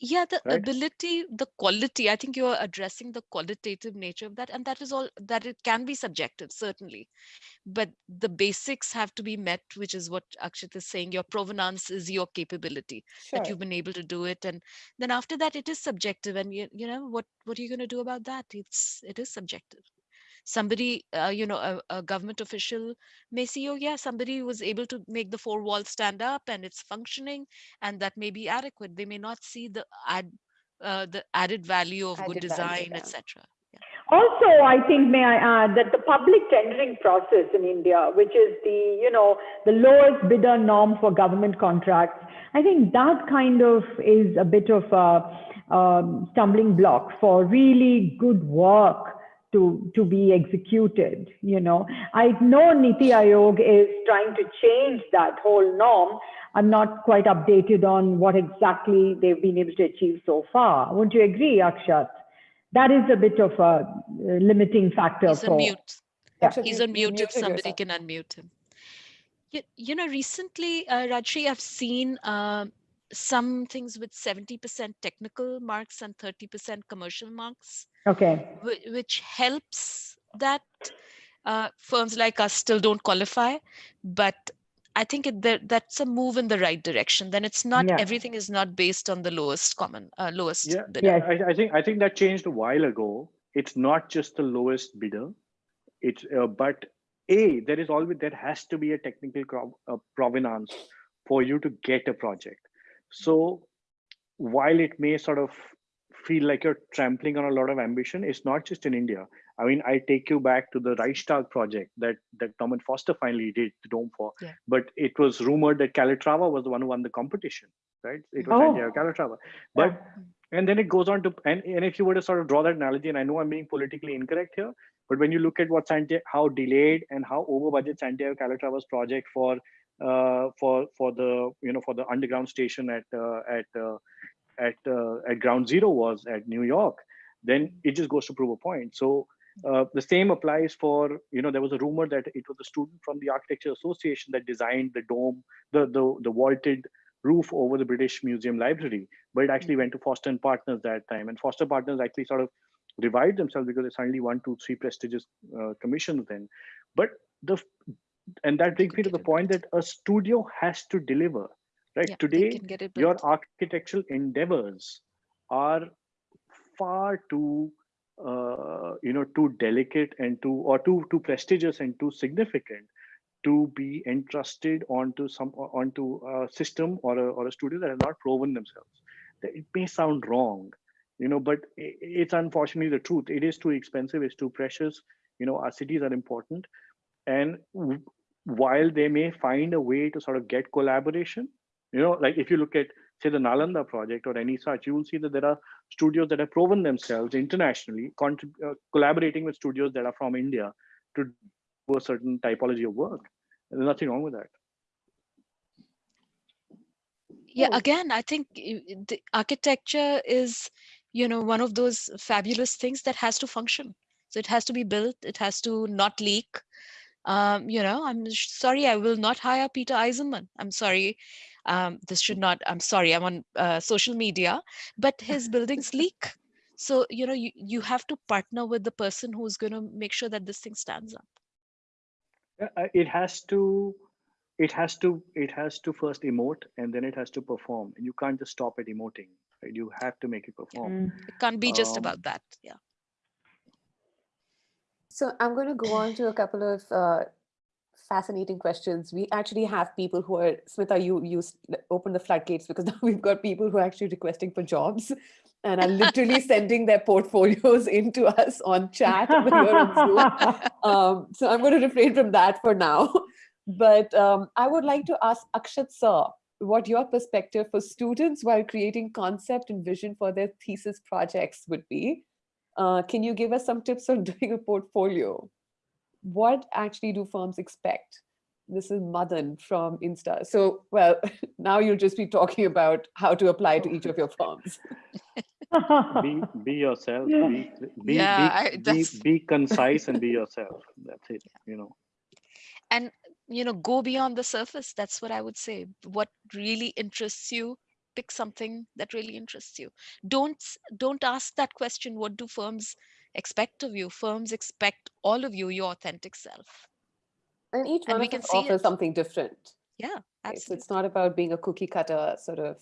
Yeah, the Right. ability, the quality, I think you're addressing the qualitative nature of that. And that is all that it can be subjective, certainly. But the basics have to be met, which is what Akshat is saying. Your provenance is your capability that you've been able to do it. And then after that, it is subjective. And you, you know, what what are you going to do about that? It's it is subjective. Somebody, uh, you know, a, a government official may see, oh yeah, somebody was able to make the four walls stand up and it's functioning and that may be adequate. They may not see the add uh, the added value of good Added value, design, yeah. etc. Also, I think, may I add, that the public tendering process in India, which is the, you know, the lowest bidder norm for government contracts, I think that kind of is a bit of a um, stumbling block for really good work to, to be executed, you know. I know Niti Aayog is trying to change that whole norm. I'm not quite updated on what exactly they've been able to achieve so far. Wouldn't you agree, Akshat? that is a bit of a uh, limiting factor He's for on mute. Yeah. Akshat, He's you- on mute if somebody yourself. can unmute him. You, you know, recently, uh, Rajshri, I've seen um some things with 70% technical marks and 30% commercial marks, okay which helps that uh, firms like us still don't qualify. But I think it, that, that's a move in the right direction. Then it's not, Yeah. everything is not based on the lowest common, uh, lowest Yeah, bidder. Yes. I, I think I think that changed a while ago. It's not just the lowest bidder. It's uh, but a there is always there has to be a technical cro- uh, provenance for you to get a project. So while it may sort of feel like you're trampling on a lot of ambition, it's not just in India. I mean, I take you back to the Reichstag project that that Norman Foster finally did the dome for. Yeah. But it was rumored that Calatrava was the one who won the competition, right? It was Oh. Santiago Calatrava. But and then it goes on to and, and if you were to sort of draw that analogy and i know i'm being politically incorrect here but when you look at what Santiago, how delayed and how over budget santiago calatrava's project for for for the you know for the underground station at uh, at uh, at uh, at ground zero was at new york then it just goes to prove a point so uh, the same applies for you know there was a rumor that it was a student from the architecture association that designed the dome the the, the vaulted roof over the British Museum Library, but it actually went to Foster and Partners that time. And Foster Partners actually sort of revived themselves because they suddenly won two, three prestigious uh, commissions then. But the and that brings me to the point that a studio has to deliver. Right? Yeah, today, can get it your architectural endeavors are far too uh, you know too delicate and too or too too prestigious and too significant to be entrusted onto some onto a system or a, or a studio that has not proven themselves. It may sound wrong you know but it's unfortunately the truth. It is too expensive it's too precious. You know our cities are important. And while they may find a way to sort of get collaboration you know like if you look at say the Nalanda project or any such, you will see that there are studios that have proven themselves internationally, uh, collaborating with studios that are from India to do a certain typology of work. And there's nothing wrong with that. Yeah, again, I think the architecture is, you know, one of those fabulous things that has to function. So it has to be built, it has to not leak. Um, you know, I'm sorry, I will not hire Peter Eisenman. I'm sorry. Um, this should not, I'm sorry, I'm on uh, social media, but [laughs] his buildings leak. So, you know, you, you have to partner with the person who's going to make sure that this thing stands up. Uh, it has to it has to it has to first emote and then it has to perform and you can't just stop at emoting right you have to make it perform mm. it can't be just um, about that yeah so i'm going to go on to a couple of uh, fascinating questions. We actually have people who are Smita you you open the floodgates because [laughs] now we've got people who are actually requesting for jobs and are literally [laughs] sending their portfolios [laughs] into us on chat um, so i'm going to refrain from that for now. But um, I would like to ask Akshat sir, what your perspective for students while creating concept and vision for their thesis projects would be. Uh, can you give us some tips on [laughs] doing a portfolio? What actually do firms expect? This is Madan from Insta. So, well, [laughs] now you'll just be talking about how to apply to each of your firms. [laughs] be, be yourself, be, be, yeah, be, I, be, be concise and be yourself. That's it, you know. And you know go beyond the surface that's what i would say what really interests you pick something that really interests you. Don't don't ask that question what do firms expect of you? Firms expect all of you your authentic self. And each one and of us offers something different. Yeah absolutely. so it's not about being a cookie cutter sort of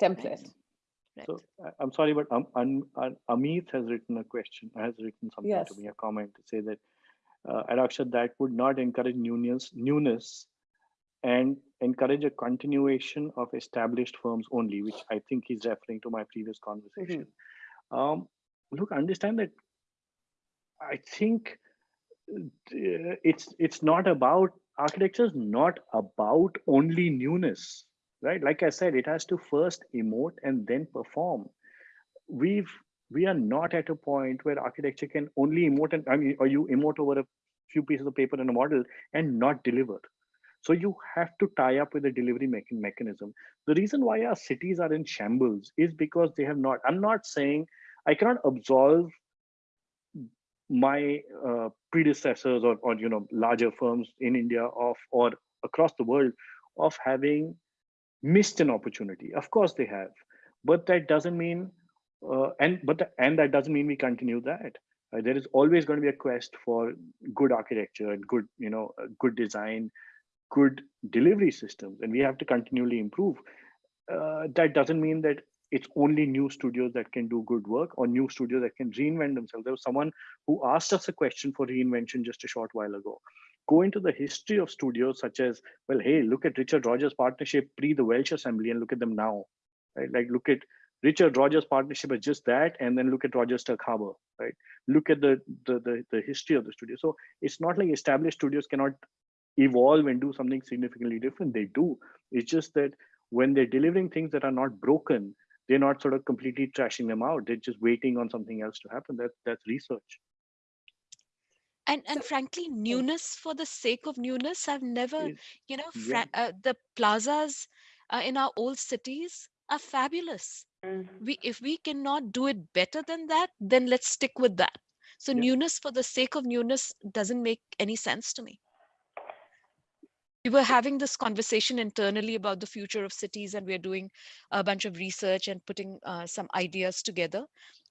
template. Right. so i'm sorry but um, um, amit has written a question has written something yes. to me a comment to say that uh, adoption that would not encourage newness, newness and encourage a continuation of established firms only, which I think he's referring to my previous conversation. Mm -hmm. um, look, understand that I think uh, it's it's not about architecture is not about only newness, right? Like I said, it has to first emote and then perform. We've we are not at a point where architecture can only emote and I mean, or you emote over a few pieces of paper and a model and not deliver. So you have to tie up with a delivery mechanism. The reason why our cities are in shambles is because they have not. I'm not saying I cannot absolve my uh, predecessors or, or you know larger firms in India of or across the world of having missed an opportunity. Of course they have, but that doesn't mean uh, and but and that doesn't mean we continue that uh, there is always going to be a quest for good architecture and good you know uh, good design good delivery systems and we have to continually improve uh, that doesn't mean that it's only new studios that can do good work or new studios that can reinvent themselves there was someone who asked us a question for reinvention just a short while ago go into the history of studios such as well hey look at richard rogers partnership pre the welsh assembly and look at them now right like look at Richard Rogers partnership is just that, and then look at Rogers Stirk Harbour, right? Look at the, the, the the history of the studio. So it's not like established studios cannot evolve and do something significantly different. They do. It's just that when they're delivering things that are not broken, they're not sort of completely trashing them out. They're just waiting on something else to happen. That that's research. And and frankly, newness for the sake of newness, I've never, you know, yeah. uh, the plazas uh, in our old cities are fabulous Mm. we if we cannot do it better than that then let's stick with that so yeah. newness for the sake of newness doesn't make any sense to me we were having this conversation internally about the future of cities and we're doing a bunch of research and putting uh, some ideas together.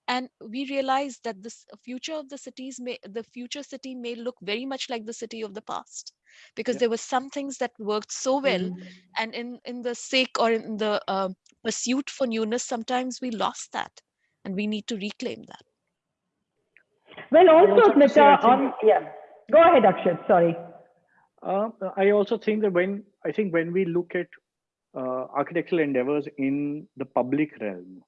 And we realized that the future of the cities may the future city may look very much like the city of the past because yeah. there were some things that worked so well mm. and in in the sake or in the uh, pursuit for newness sometimes we lost that and we need to reclaim that. Well also Smita, on yeah. Go ahead akshat. Sorry uh, i also think that when i think when we look at uh, architectural endeavors in the public realm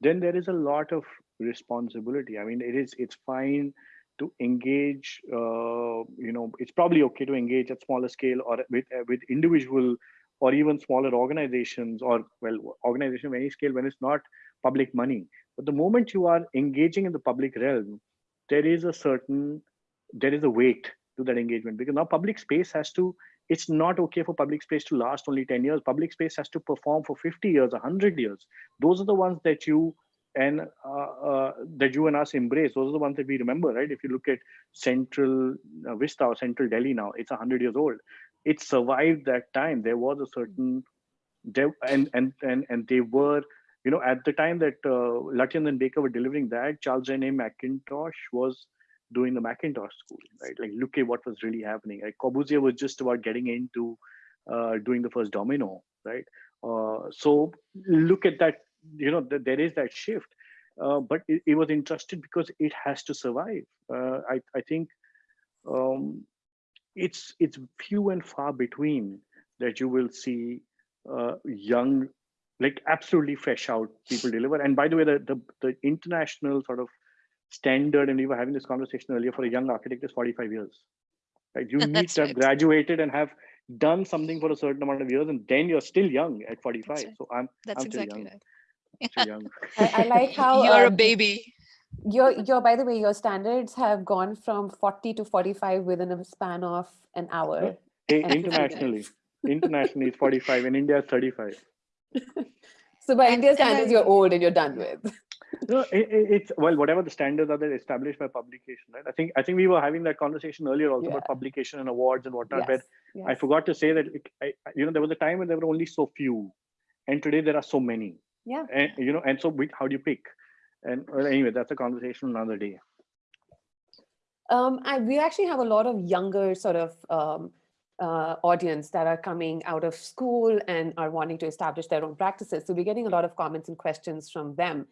then there is a lot of responsibility. I mean it is it's fine to engage uh, you know it's probably okay to engage at smaller scale or with uh, with individual or even smaller organizations or well organization of any scale when it's not public money. But the moment you are engaging in the public realm there is a certain there is a weight to that engagement because now public space has to it's not okay for public space to last only 10 years. Public space has to perform for 50 years 100 years. Those are the ones that you and uh, uh, that you and us embrace. Those are the ones that we remember right? If you look at central uh, vista or central delhi now it's 100 years old. It survived that time. There was a certain and and and and they were you know at the time that uh, Lutyens and Baker were delivering that Charles Rennie Mackintosh was doing the Mackintosh school, right? Like, look at what was really happening. Like, Corbusier was just about getting into uh, doing the first Dom-ino, right? Uh, so look at that, you know, th there is that shift. Uh, but it, it, was interesting because it has to survive. Uh, I, I think um, it's it's few and far between that you will see uh, young, like absolutely fresh out people deliver. And by the way, the, the, the international sort of standard, and we were having this conversation earlier, for a young architect is 45 years. Right? You [laughs] need to have right. graduated and have done something for a certain amount of years, and then you're still young at 45. Right. So I'm, That's I'm exactly still young. Right. Still young. [laughs] I, I like how [laughs] you're a um, baby. your your by the way your standards have gone from 40 to 45 within a span of an hour Hey, internationally, internationally it's 45, in India it's 35. so by And- india's and I- standards you're old and you're done with No, it, it- it's well, whatever the standards are that established by publication, right? I think I think we were having that conversation earlier also about publication and awards and whatnot. But yes, I forgot to say that it, I- you know there was a time when there were only so few, and today there are so many. yeah And you know, and so we, how do you pick? And well, anyway, that's a conversation another day. Um, I, we actually have a lot of younger sort of um, uh, audience that are coming out of school and are wanting to establish their own practices. So we're getting a lot of comments and questions from them.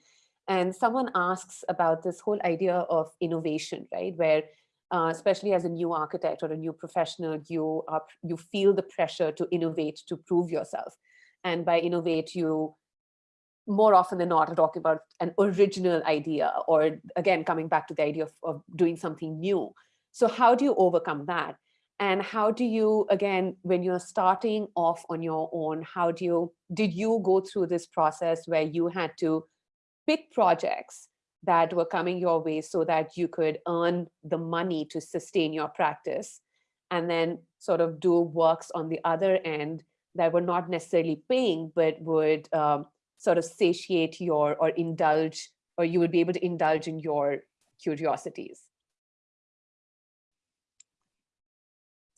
And someone asks about this whole idea of innovation, right? Where uh, especially as a new architect or a new professional, you are you feel the pressure to innovate to prove yourself. And by innovate, you more often than not are talking about an original idea or again coming back to the idea of, of doing something new so how do you overcome that and how do you again when you're starting off on your own how do you did you go through this process where you had to pick projects that were coming your way so that you could earn the money to sustain your practice and then sort of do works on the other end that were not necessarily paying but would um, sort of satiate your or indulge or you would be able to indulge in your curiosities.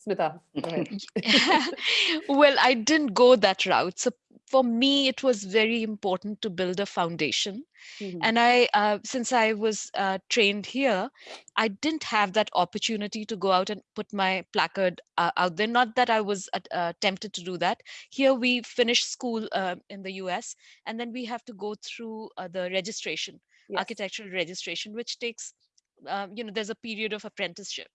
Smita, [laughs] well, I didn't go that route. So for me, it was very important to build a foundation. Mhm. And I, uh, since I was uh, trained here, I didn't have that opportunity to go out and put my placard uh, out there. Not that I was at- uh, tempted to do that. Here we finish school uh, in the US, and then we have to go through uh, the registration, Yes. architectural registration, which takes, you know, there's a period of apprenticeship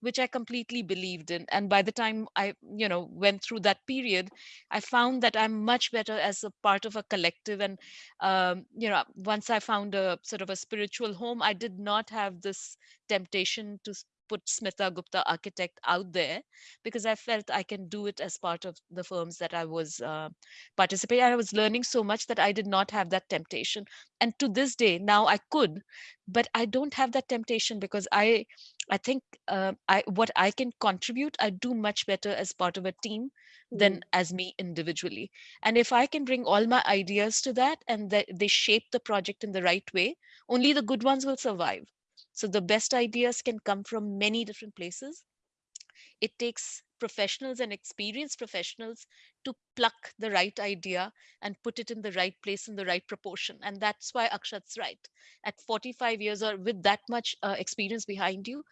which I completely believed in. And by the time I, you know, went through that period, I found that I'm much better as a part of a collective. And, um, you know, once I found a sort of a spiritual home, I did not have this temptation to put Smita Gupta architect out there because I felt I can do it as part of the firms that I was uh, participating. I was learning so much that I did not have that temptation. And to this day, now I could, but I don't have that temptation because I I think uh, I what I can contribute, I do much better as part of a team than as me individually. And if I can bring all my ideas to that and that they shape the project in the right way, only the good ones will survive. So the best ideas can come from many different places. It takes professionals and experienced professionals to pluck the right idea and put it in the right place in the right proportion. And that's why Akshat's right. At 45 years or with that much uh, experience behind you,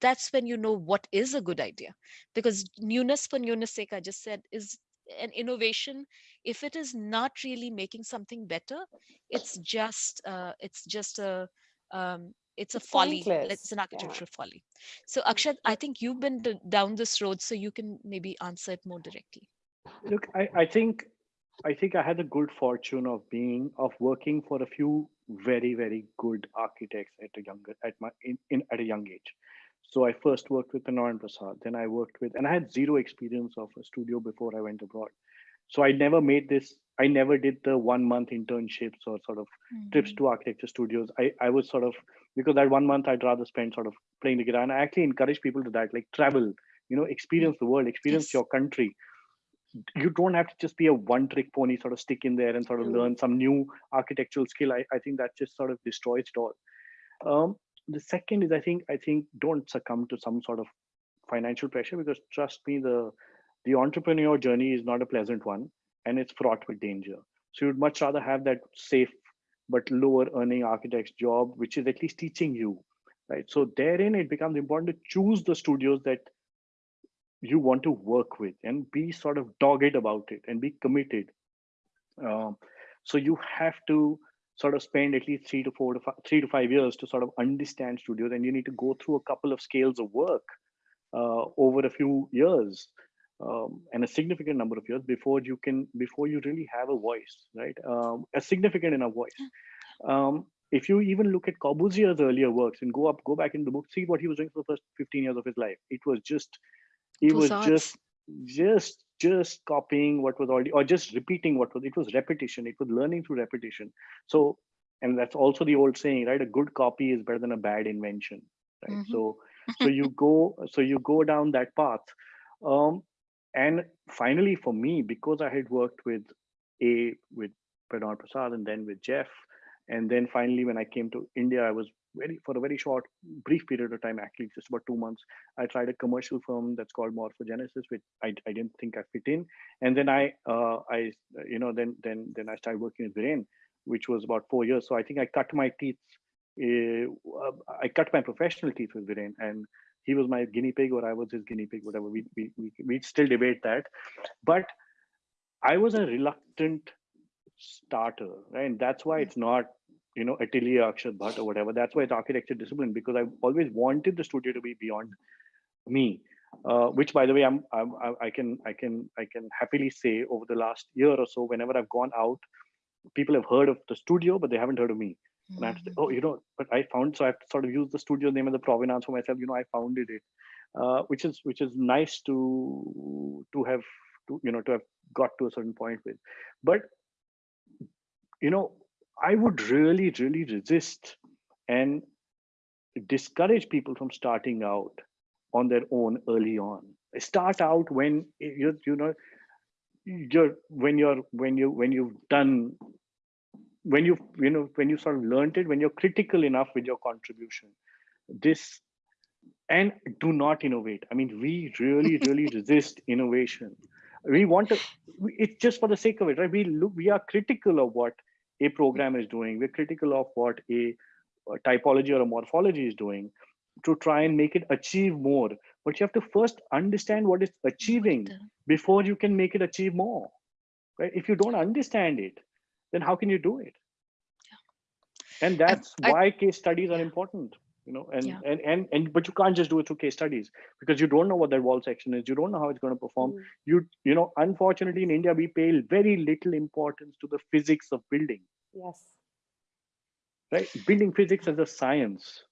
that's when you know what is a good idea. Because newness for newness sake, I just said, is an innovation. If it is not really making something better, it's just uh, it's just a um, it's a It's folly. pointless, It's an yeah. architectural folly. So Akshat, I think you've been down this road, so you can maybe answer it more directly. Look, I, I think I think I had the good fortune of being of working for a few very very good architects at a younger at my in, in at a young age. So I first worked with Narayan Prasad, then I worked with, and I had zero experience of a studio before I went abroad. So I never made this. I never did the one month internships or sort of trips Mhm. to architecture studios. I, I was sort of because that one month I'd rather spend sort of playing the guitar. And I actually encourage people to that, like travel, you know, experience the world, experience Yes. your country. You don't have to just be a one trick pony, sort of stick in there and sort of Mm. learn some new architectural skill. I, I think that just sort of destroys it all. Um, the second is I think I think don't succumb to some sort of financial pressure because trust me, the the entrepreneur journey is not a pleasant one and it's fraught with danger. So you'd much rather have that safe but lower earning architect's job, which is at least teaching you, right? So therein it becomes important to choose the studios that you want to work with and be sort of dogged about it and be committed. Um, so you have to sort of spend at least three to four to five, three to five years to sort of understand studios, and you need to go through a couple of scales of work uh, over a few years um, and a significant number of years before you can before you really have a voice, right? Um, a significant enough voice. Um, if you even look at Corbusier's earlier works and go up, go back in the book, see what he was doing for the first 15 years of his life. It was just, it was just, just, just copying what was already, or just repeating what was. It was repetition. It was learning through repetition. So, and that's also the old saying, right? A good copy is better than a bad invention, right? Mhm. So, [laughs] so you go, so you go down that path. Um, and finally, for me, because I had worked with a with Pranal Prasad and then with Jeff, and then finally when I came to India, I was very for a very short, brief period of time, actually just about two months. I tried a commercial firm that's called Morphogenesis, which I, I didn't think I fit in, and then I uh, I you know then then then I started working with Viren, which was about four years. So I think I cut my teeth. Uh, I cut my professional teeth with Viren, and he was my guinea pig or I was his guinea pig, whatever. We we we we still debate that, but I was a reluctant starter, right? And that's why it's not you know Atelier Akshat Bhatt or whatever. That's why it's architecture discipline because I always wanted the studio to be beyond me. Uh, which, by the way, I'm, I'm I I can I can I can happily say over the last year or so, whenever I've gone out, people have heard of the studio, but they haven't heard of me. And I have to say, oh, you know, but I found so I have to sort of use the studio name as a provenance for myself. You know, I founded it, uh, which is which is nice to to have to you know to have got to a certain point with. But you know, I would really really resist and discourage people from starting out on their own early on. Start out when you you know you're when you're when you when you've done when you you know when you sort of learned it when you're critical enough with your contribution this and do not innovate. I mean we really [laughs] really resist innovation. We want to it's just for the sake of it right? We look we are critical of what a program is doing. We're critical of what a, a typology or a morphology is doing to try and make it achieve more. But you have to first understand what it's achieving before you can make it achieve more right? If you don't understand it then how can you do it? And that's I- why case studies are yeah. important you know and, Yeah. and and and but you can't just do it through case studies because you don't know what that wall section is. You don't know how it's going to perform. Mm. you you know unfortunately in india we pay very little importance to the physics of building. Yes. right? Building physics as a science.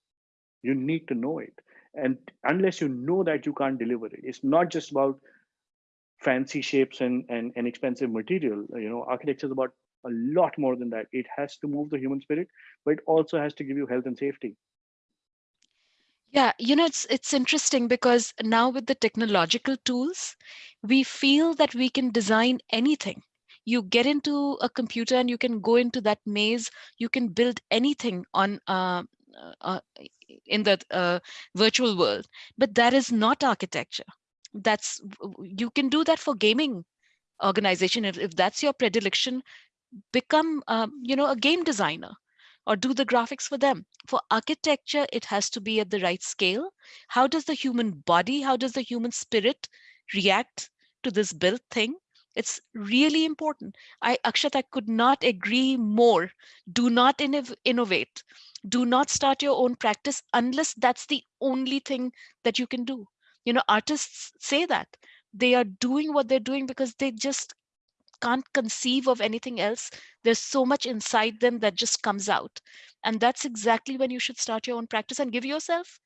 You need to know it. And unless you know that you can't deliver it. It's not just about fancy shapes and and, and expensive material. You know architecture is about a lot more than that it has to move the human spirit but it also has to give you health and safety Yeah, you know, it's it's interesting because now with the technological tools, we feel that we can design anything. You get into a computer and you can go into that maze. You can build anything on uh, uh, in the uh, virtual world, but that is not architecture. That's you can do that for gaming organization if, if that's your predilection. Become um, you know a game designer or do the graphics for them. For architecture, it has to be at the right scale. How does the human body, how does the human spirit react to this built thing? It's really important. I, Akshat, I could not agree more. Do not innov- innovate. Do not start your own practice unless that's the only thing that you can do. You know, artists say that they are doing what they're doing because they just can't conceive of anything else. There's so much inside them that just comes out. And that's exactly when you should start your own practice and give yourself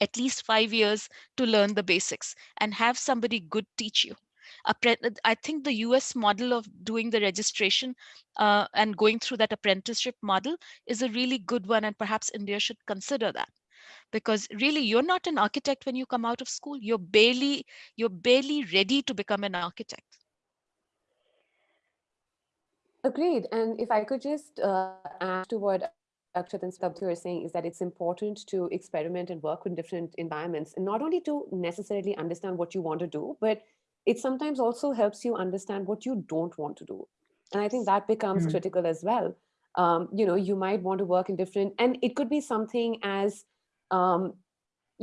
at least five years to learn the basics and have somebody good teach you. I think the US model of doing the registration uh, and going through that apprenticeship model is a really good one. And perhaps India should consider that because really you're not an architect when you come out of school. You're barely, you're barely ready to become an architect. Agreed. And if I could just uh, add to what Akshat and Stabdhi are saying is that it's important to experiment and work in different environments and not only to necessarily understand what you want to do, but it sometimes also helps you understand what you don't want to do. And I think that becomes mm -hmm. critical as well. Um, you know, you might want to work in different, and it could be something as, um,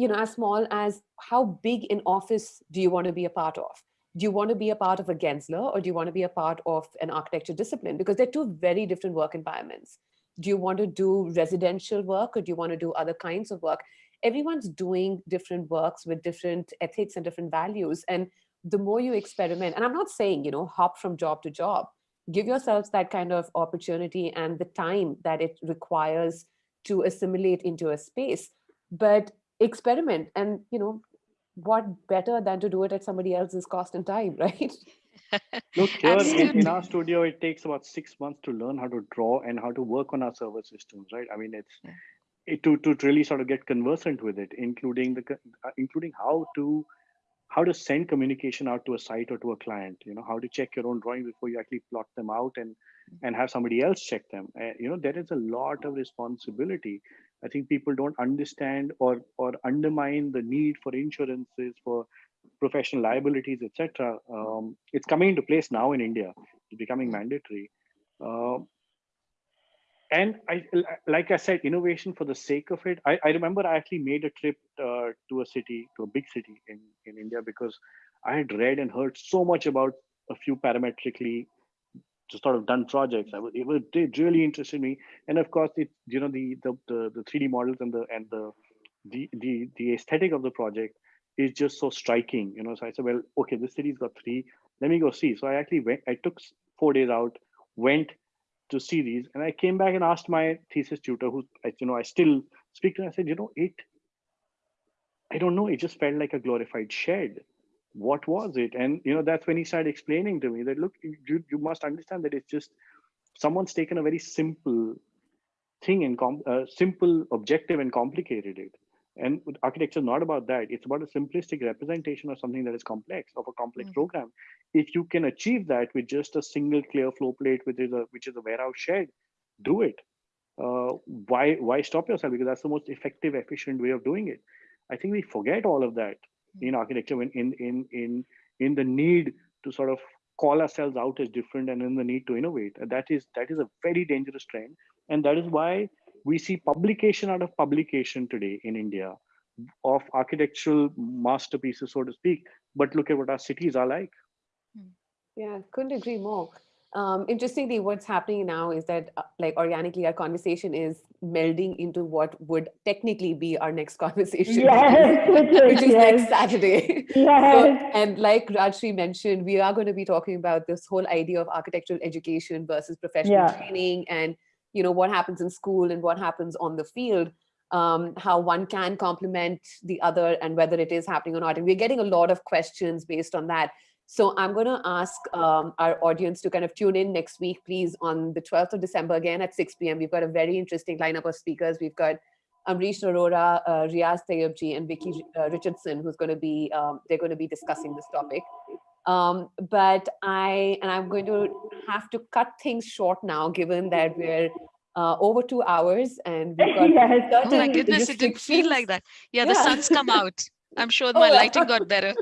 you know, as small as how big an office do you want to be a part of? Do you want to be a part of a Gensler or do you want to be a part of an architecture discipline? Because they're two very different work environments do you want to do residential work or do you want to do other kinds of work? Everyone's doing different works with different ethics and different values. And the more you experiment, and I'm not saying, you know, hop from job to job, give yourselves that kind of opportunity and the time that it requires to assimilate into a space, but experiment and, you know, what better than to do it at somebody else's cost and time, [laughs] right? Look, here in, in, our studio, it takes about six months to learn how to draw and how to work on our server systems, right? I mean, it's it, to to really sort of get conversant with it, including the uh, including how to how to send communication out to a site or to a client. You know, how to check your own drawing before you actually plot them out and and have somebody else check them. Uh, you know, there is a lot of responsibility. I think people don't understand or or undermine the need for insurances for professional liabilities, etc. Um, it's coming into place now in India. It's becoming mandatory. Uh, and I, like I said, innovation for the sake of it. I, I remember I actually made a trip uh, to a city, to a big city in, in India, because I had read and heard so much about a few parametrically just sort of done projects. I was, it, was, it really interested me. And of course, it you know the the the, the 3D models and the and the the the the aesthetic of the project is just so striking, you know. So I said, well, okay, this city's got three. Let me go see. So I actually went. I took four days out, went to see these, and I came back and asked my thesis tutor, who you know I still speak to. I said, you know, it. I don't know. It just felt like a glorified shed. What was it? And you know, that's when he started explaining to me that look, you you must understand that it's just someone's taken a very simple thing and uh, simple objective and complicated it and architecture is not about that. It's about a simplistic representation of something that is complex, of a complex mm -hmm. program. If you can achieve that with just a single clear flow plate, which is a which is a warehouse shed, do it. Uh, why why stop yourself? Because that's the most effective, efficient way of doing it. I think we forget all of that mm -hmm. in architecture when in in in in the need to sort of call ourselves out as different and in the need to innovate. And that is that is a very dangerous trend. And that is why we see publication out of publication today in India of architectural masterpieces, so to speak. But look at what our cities are like. Hmm. Yeah, couldn't agree more. Um, interestingly, what's happening now is that uh, like organically our conversation is melding into what would technically be our next [laughs] conversation, yes, which is yes. next Saturday. Yes. So, and like Rajshri mentioned, we are going to be talking about this whole idea of architectural education versus professional yeah. training and you know, what happens in school and what happens on the field, um, how one can complement the other and whether it is happening or not. And we're getting a lot of questions based on that. So I'm going to ask um, our audience to kind of tune in next week, please, on the 12th of December, again at 6 p.m. We've got a very interesting lineup of speakers. We've got Amrish Arora, uh, Riyaz Tayyibji, and Vicky uh, Richardson, who's going to be, um, they're going to be discussing this topic. Um, but I, and I'm going to have to cut things short now, given that we're uh, over two hours and we've got [laughs] yes. oh my goodness, it didn't feel like that. Yeah, yeah. the sun's come out. I'm sure my oh, lighting got [laughs] better.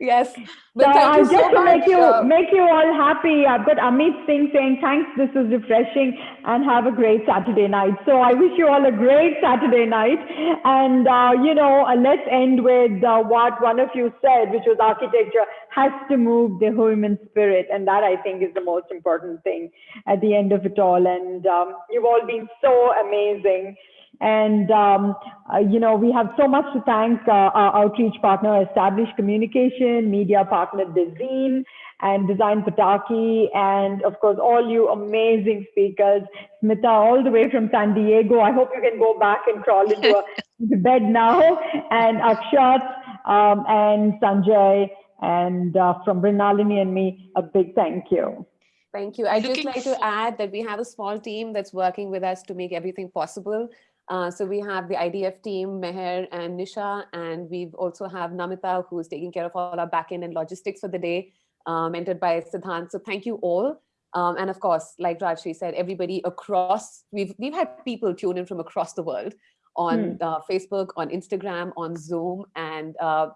Yes. But so uh, just so to make you uh, make you all happy, I've got Amit Singh saying thanks. This was refreshing, and have a great Saturday night. So I wish you all a great Saturday night, and uh, you know, uh, let's end with uh, what one of you said, which was architecture has to move the human spirit, and that I think is the most important thing at the end of it all. And um, you've all been so amazing. And, um, uh, you know, we have so much to thank uh, our outreach partner, Established Communication, media partner, Dezeen, and Design Pataki, and of course, all you amazing speakers. Smita, all the way from San Diego. I hope you can go back and crawl into a, [laughs] bed now. And Akshat um, and Sanjay And uh, from Mrinalini and me, a big thank you. Thank you. I'd just like to add that we have a small team that's working with us to make everything possible. Uh, so we have the IDF team, Meher and Nisha, and we've also have Namita, who's taking care of all our backend and logistics for the day, uh, mentored by Siddhant. So thank you all. Um, and of course, like Rajshri said, everybody across, we've, we've had people tune in from across the world on uh, Facebook, on Instagram, on Zoom, and uh,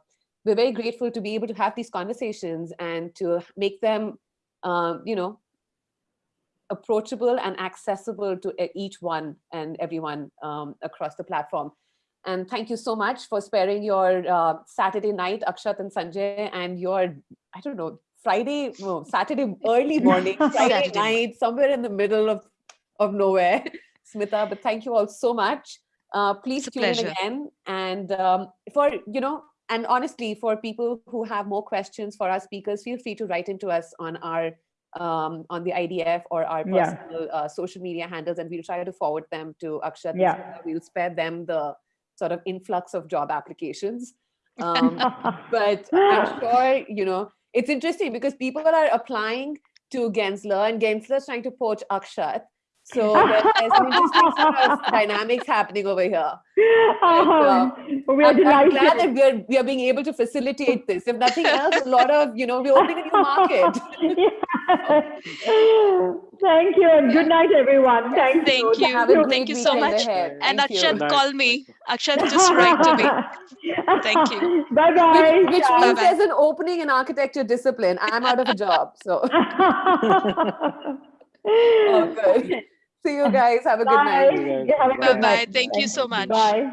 we're very grateful to be able to have these conversations and to make them, um, you know, approachable and accessible to each one and everyone um, across the platform. And thank you so much for sparing your uh, Saturday night, Akshat and Sanjay, and your, I don't know, Friday, no, Saturday early [laughs] morning, Friday night, somewhere in the middle of, of nowhere, [laughs] Smita. But thank you all so much. Uh, please tune in again. And um, for, you know, and honestly, for people who have more questions for our speakers, feel free to write into us on our um, on the IDF or our Yeah. uh, social media handles, and we'll try to forward them to Akshat. Yeah. We'll spare them the sort of influx of job applications. Um, [laughs] but I'm sure, you know, it's interesting because people are applying to Gensler and Gensler's trying to poach Akshat. So there's an interesting sort of dynamics happening over here. Um, we are I'm, I'm glad that we are, we are being able to facilitate this. If nothing else, a lot of, you know, we're opening a new market. [laughs] Thank you and good night, everyone. Thank, Thank you. Have a Thank you so much. ahead. And Thank. Akshat, Nice, call me. nice. Akshat, just write to me. Thank you. [laughs] Bye bye. Which, which means Bye-bye. there's an opening in architecture discipline. I'm out of a job. So [laughs] oh, good. See you guys. Have a good night. Bye. Have a good Bye-bye. Bye-bye. Thank you so much. Bye.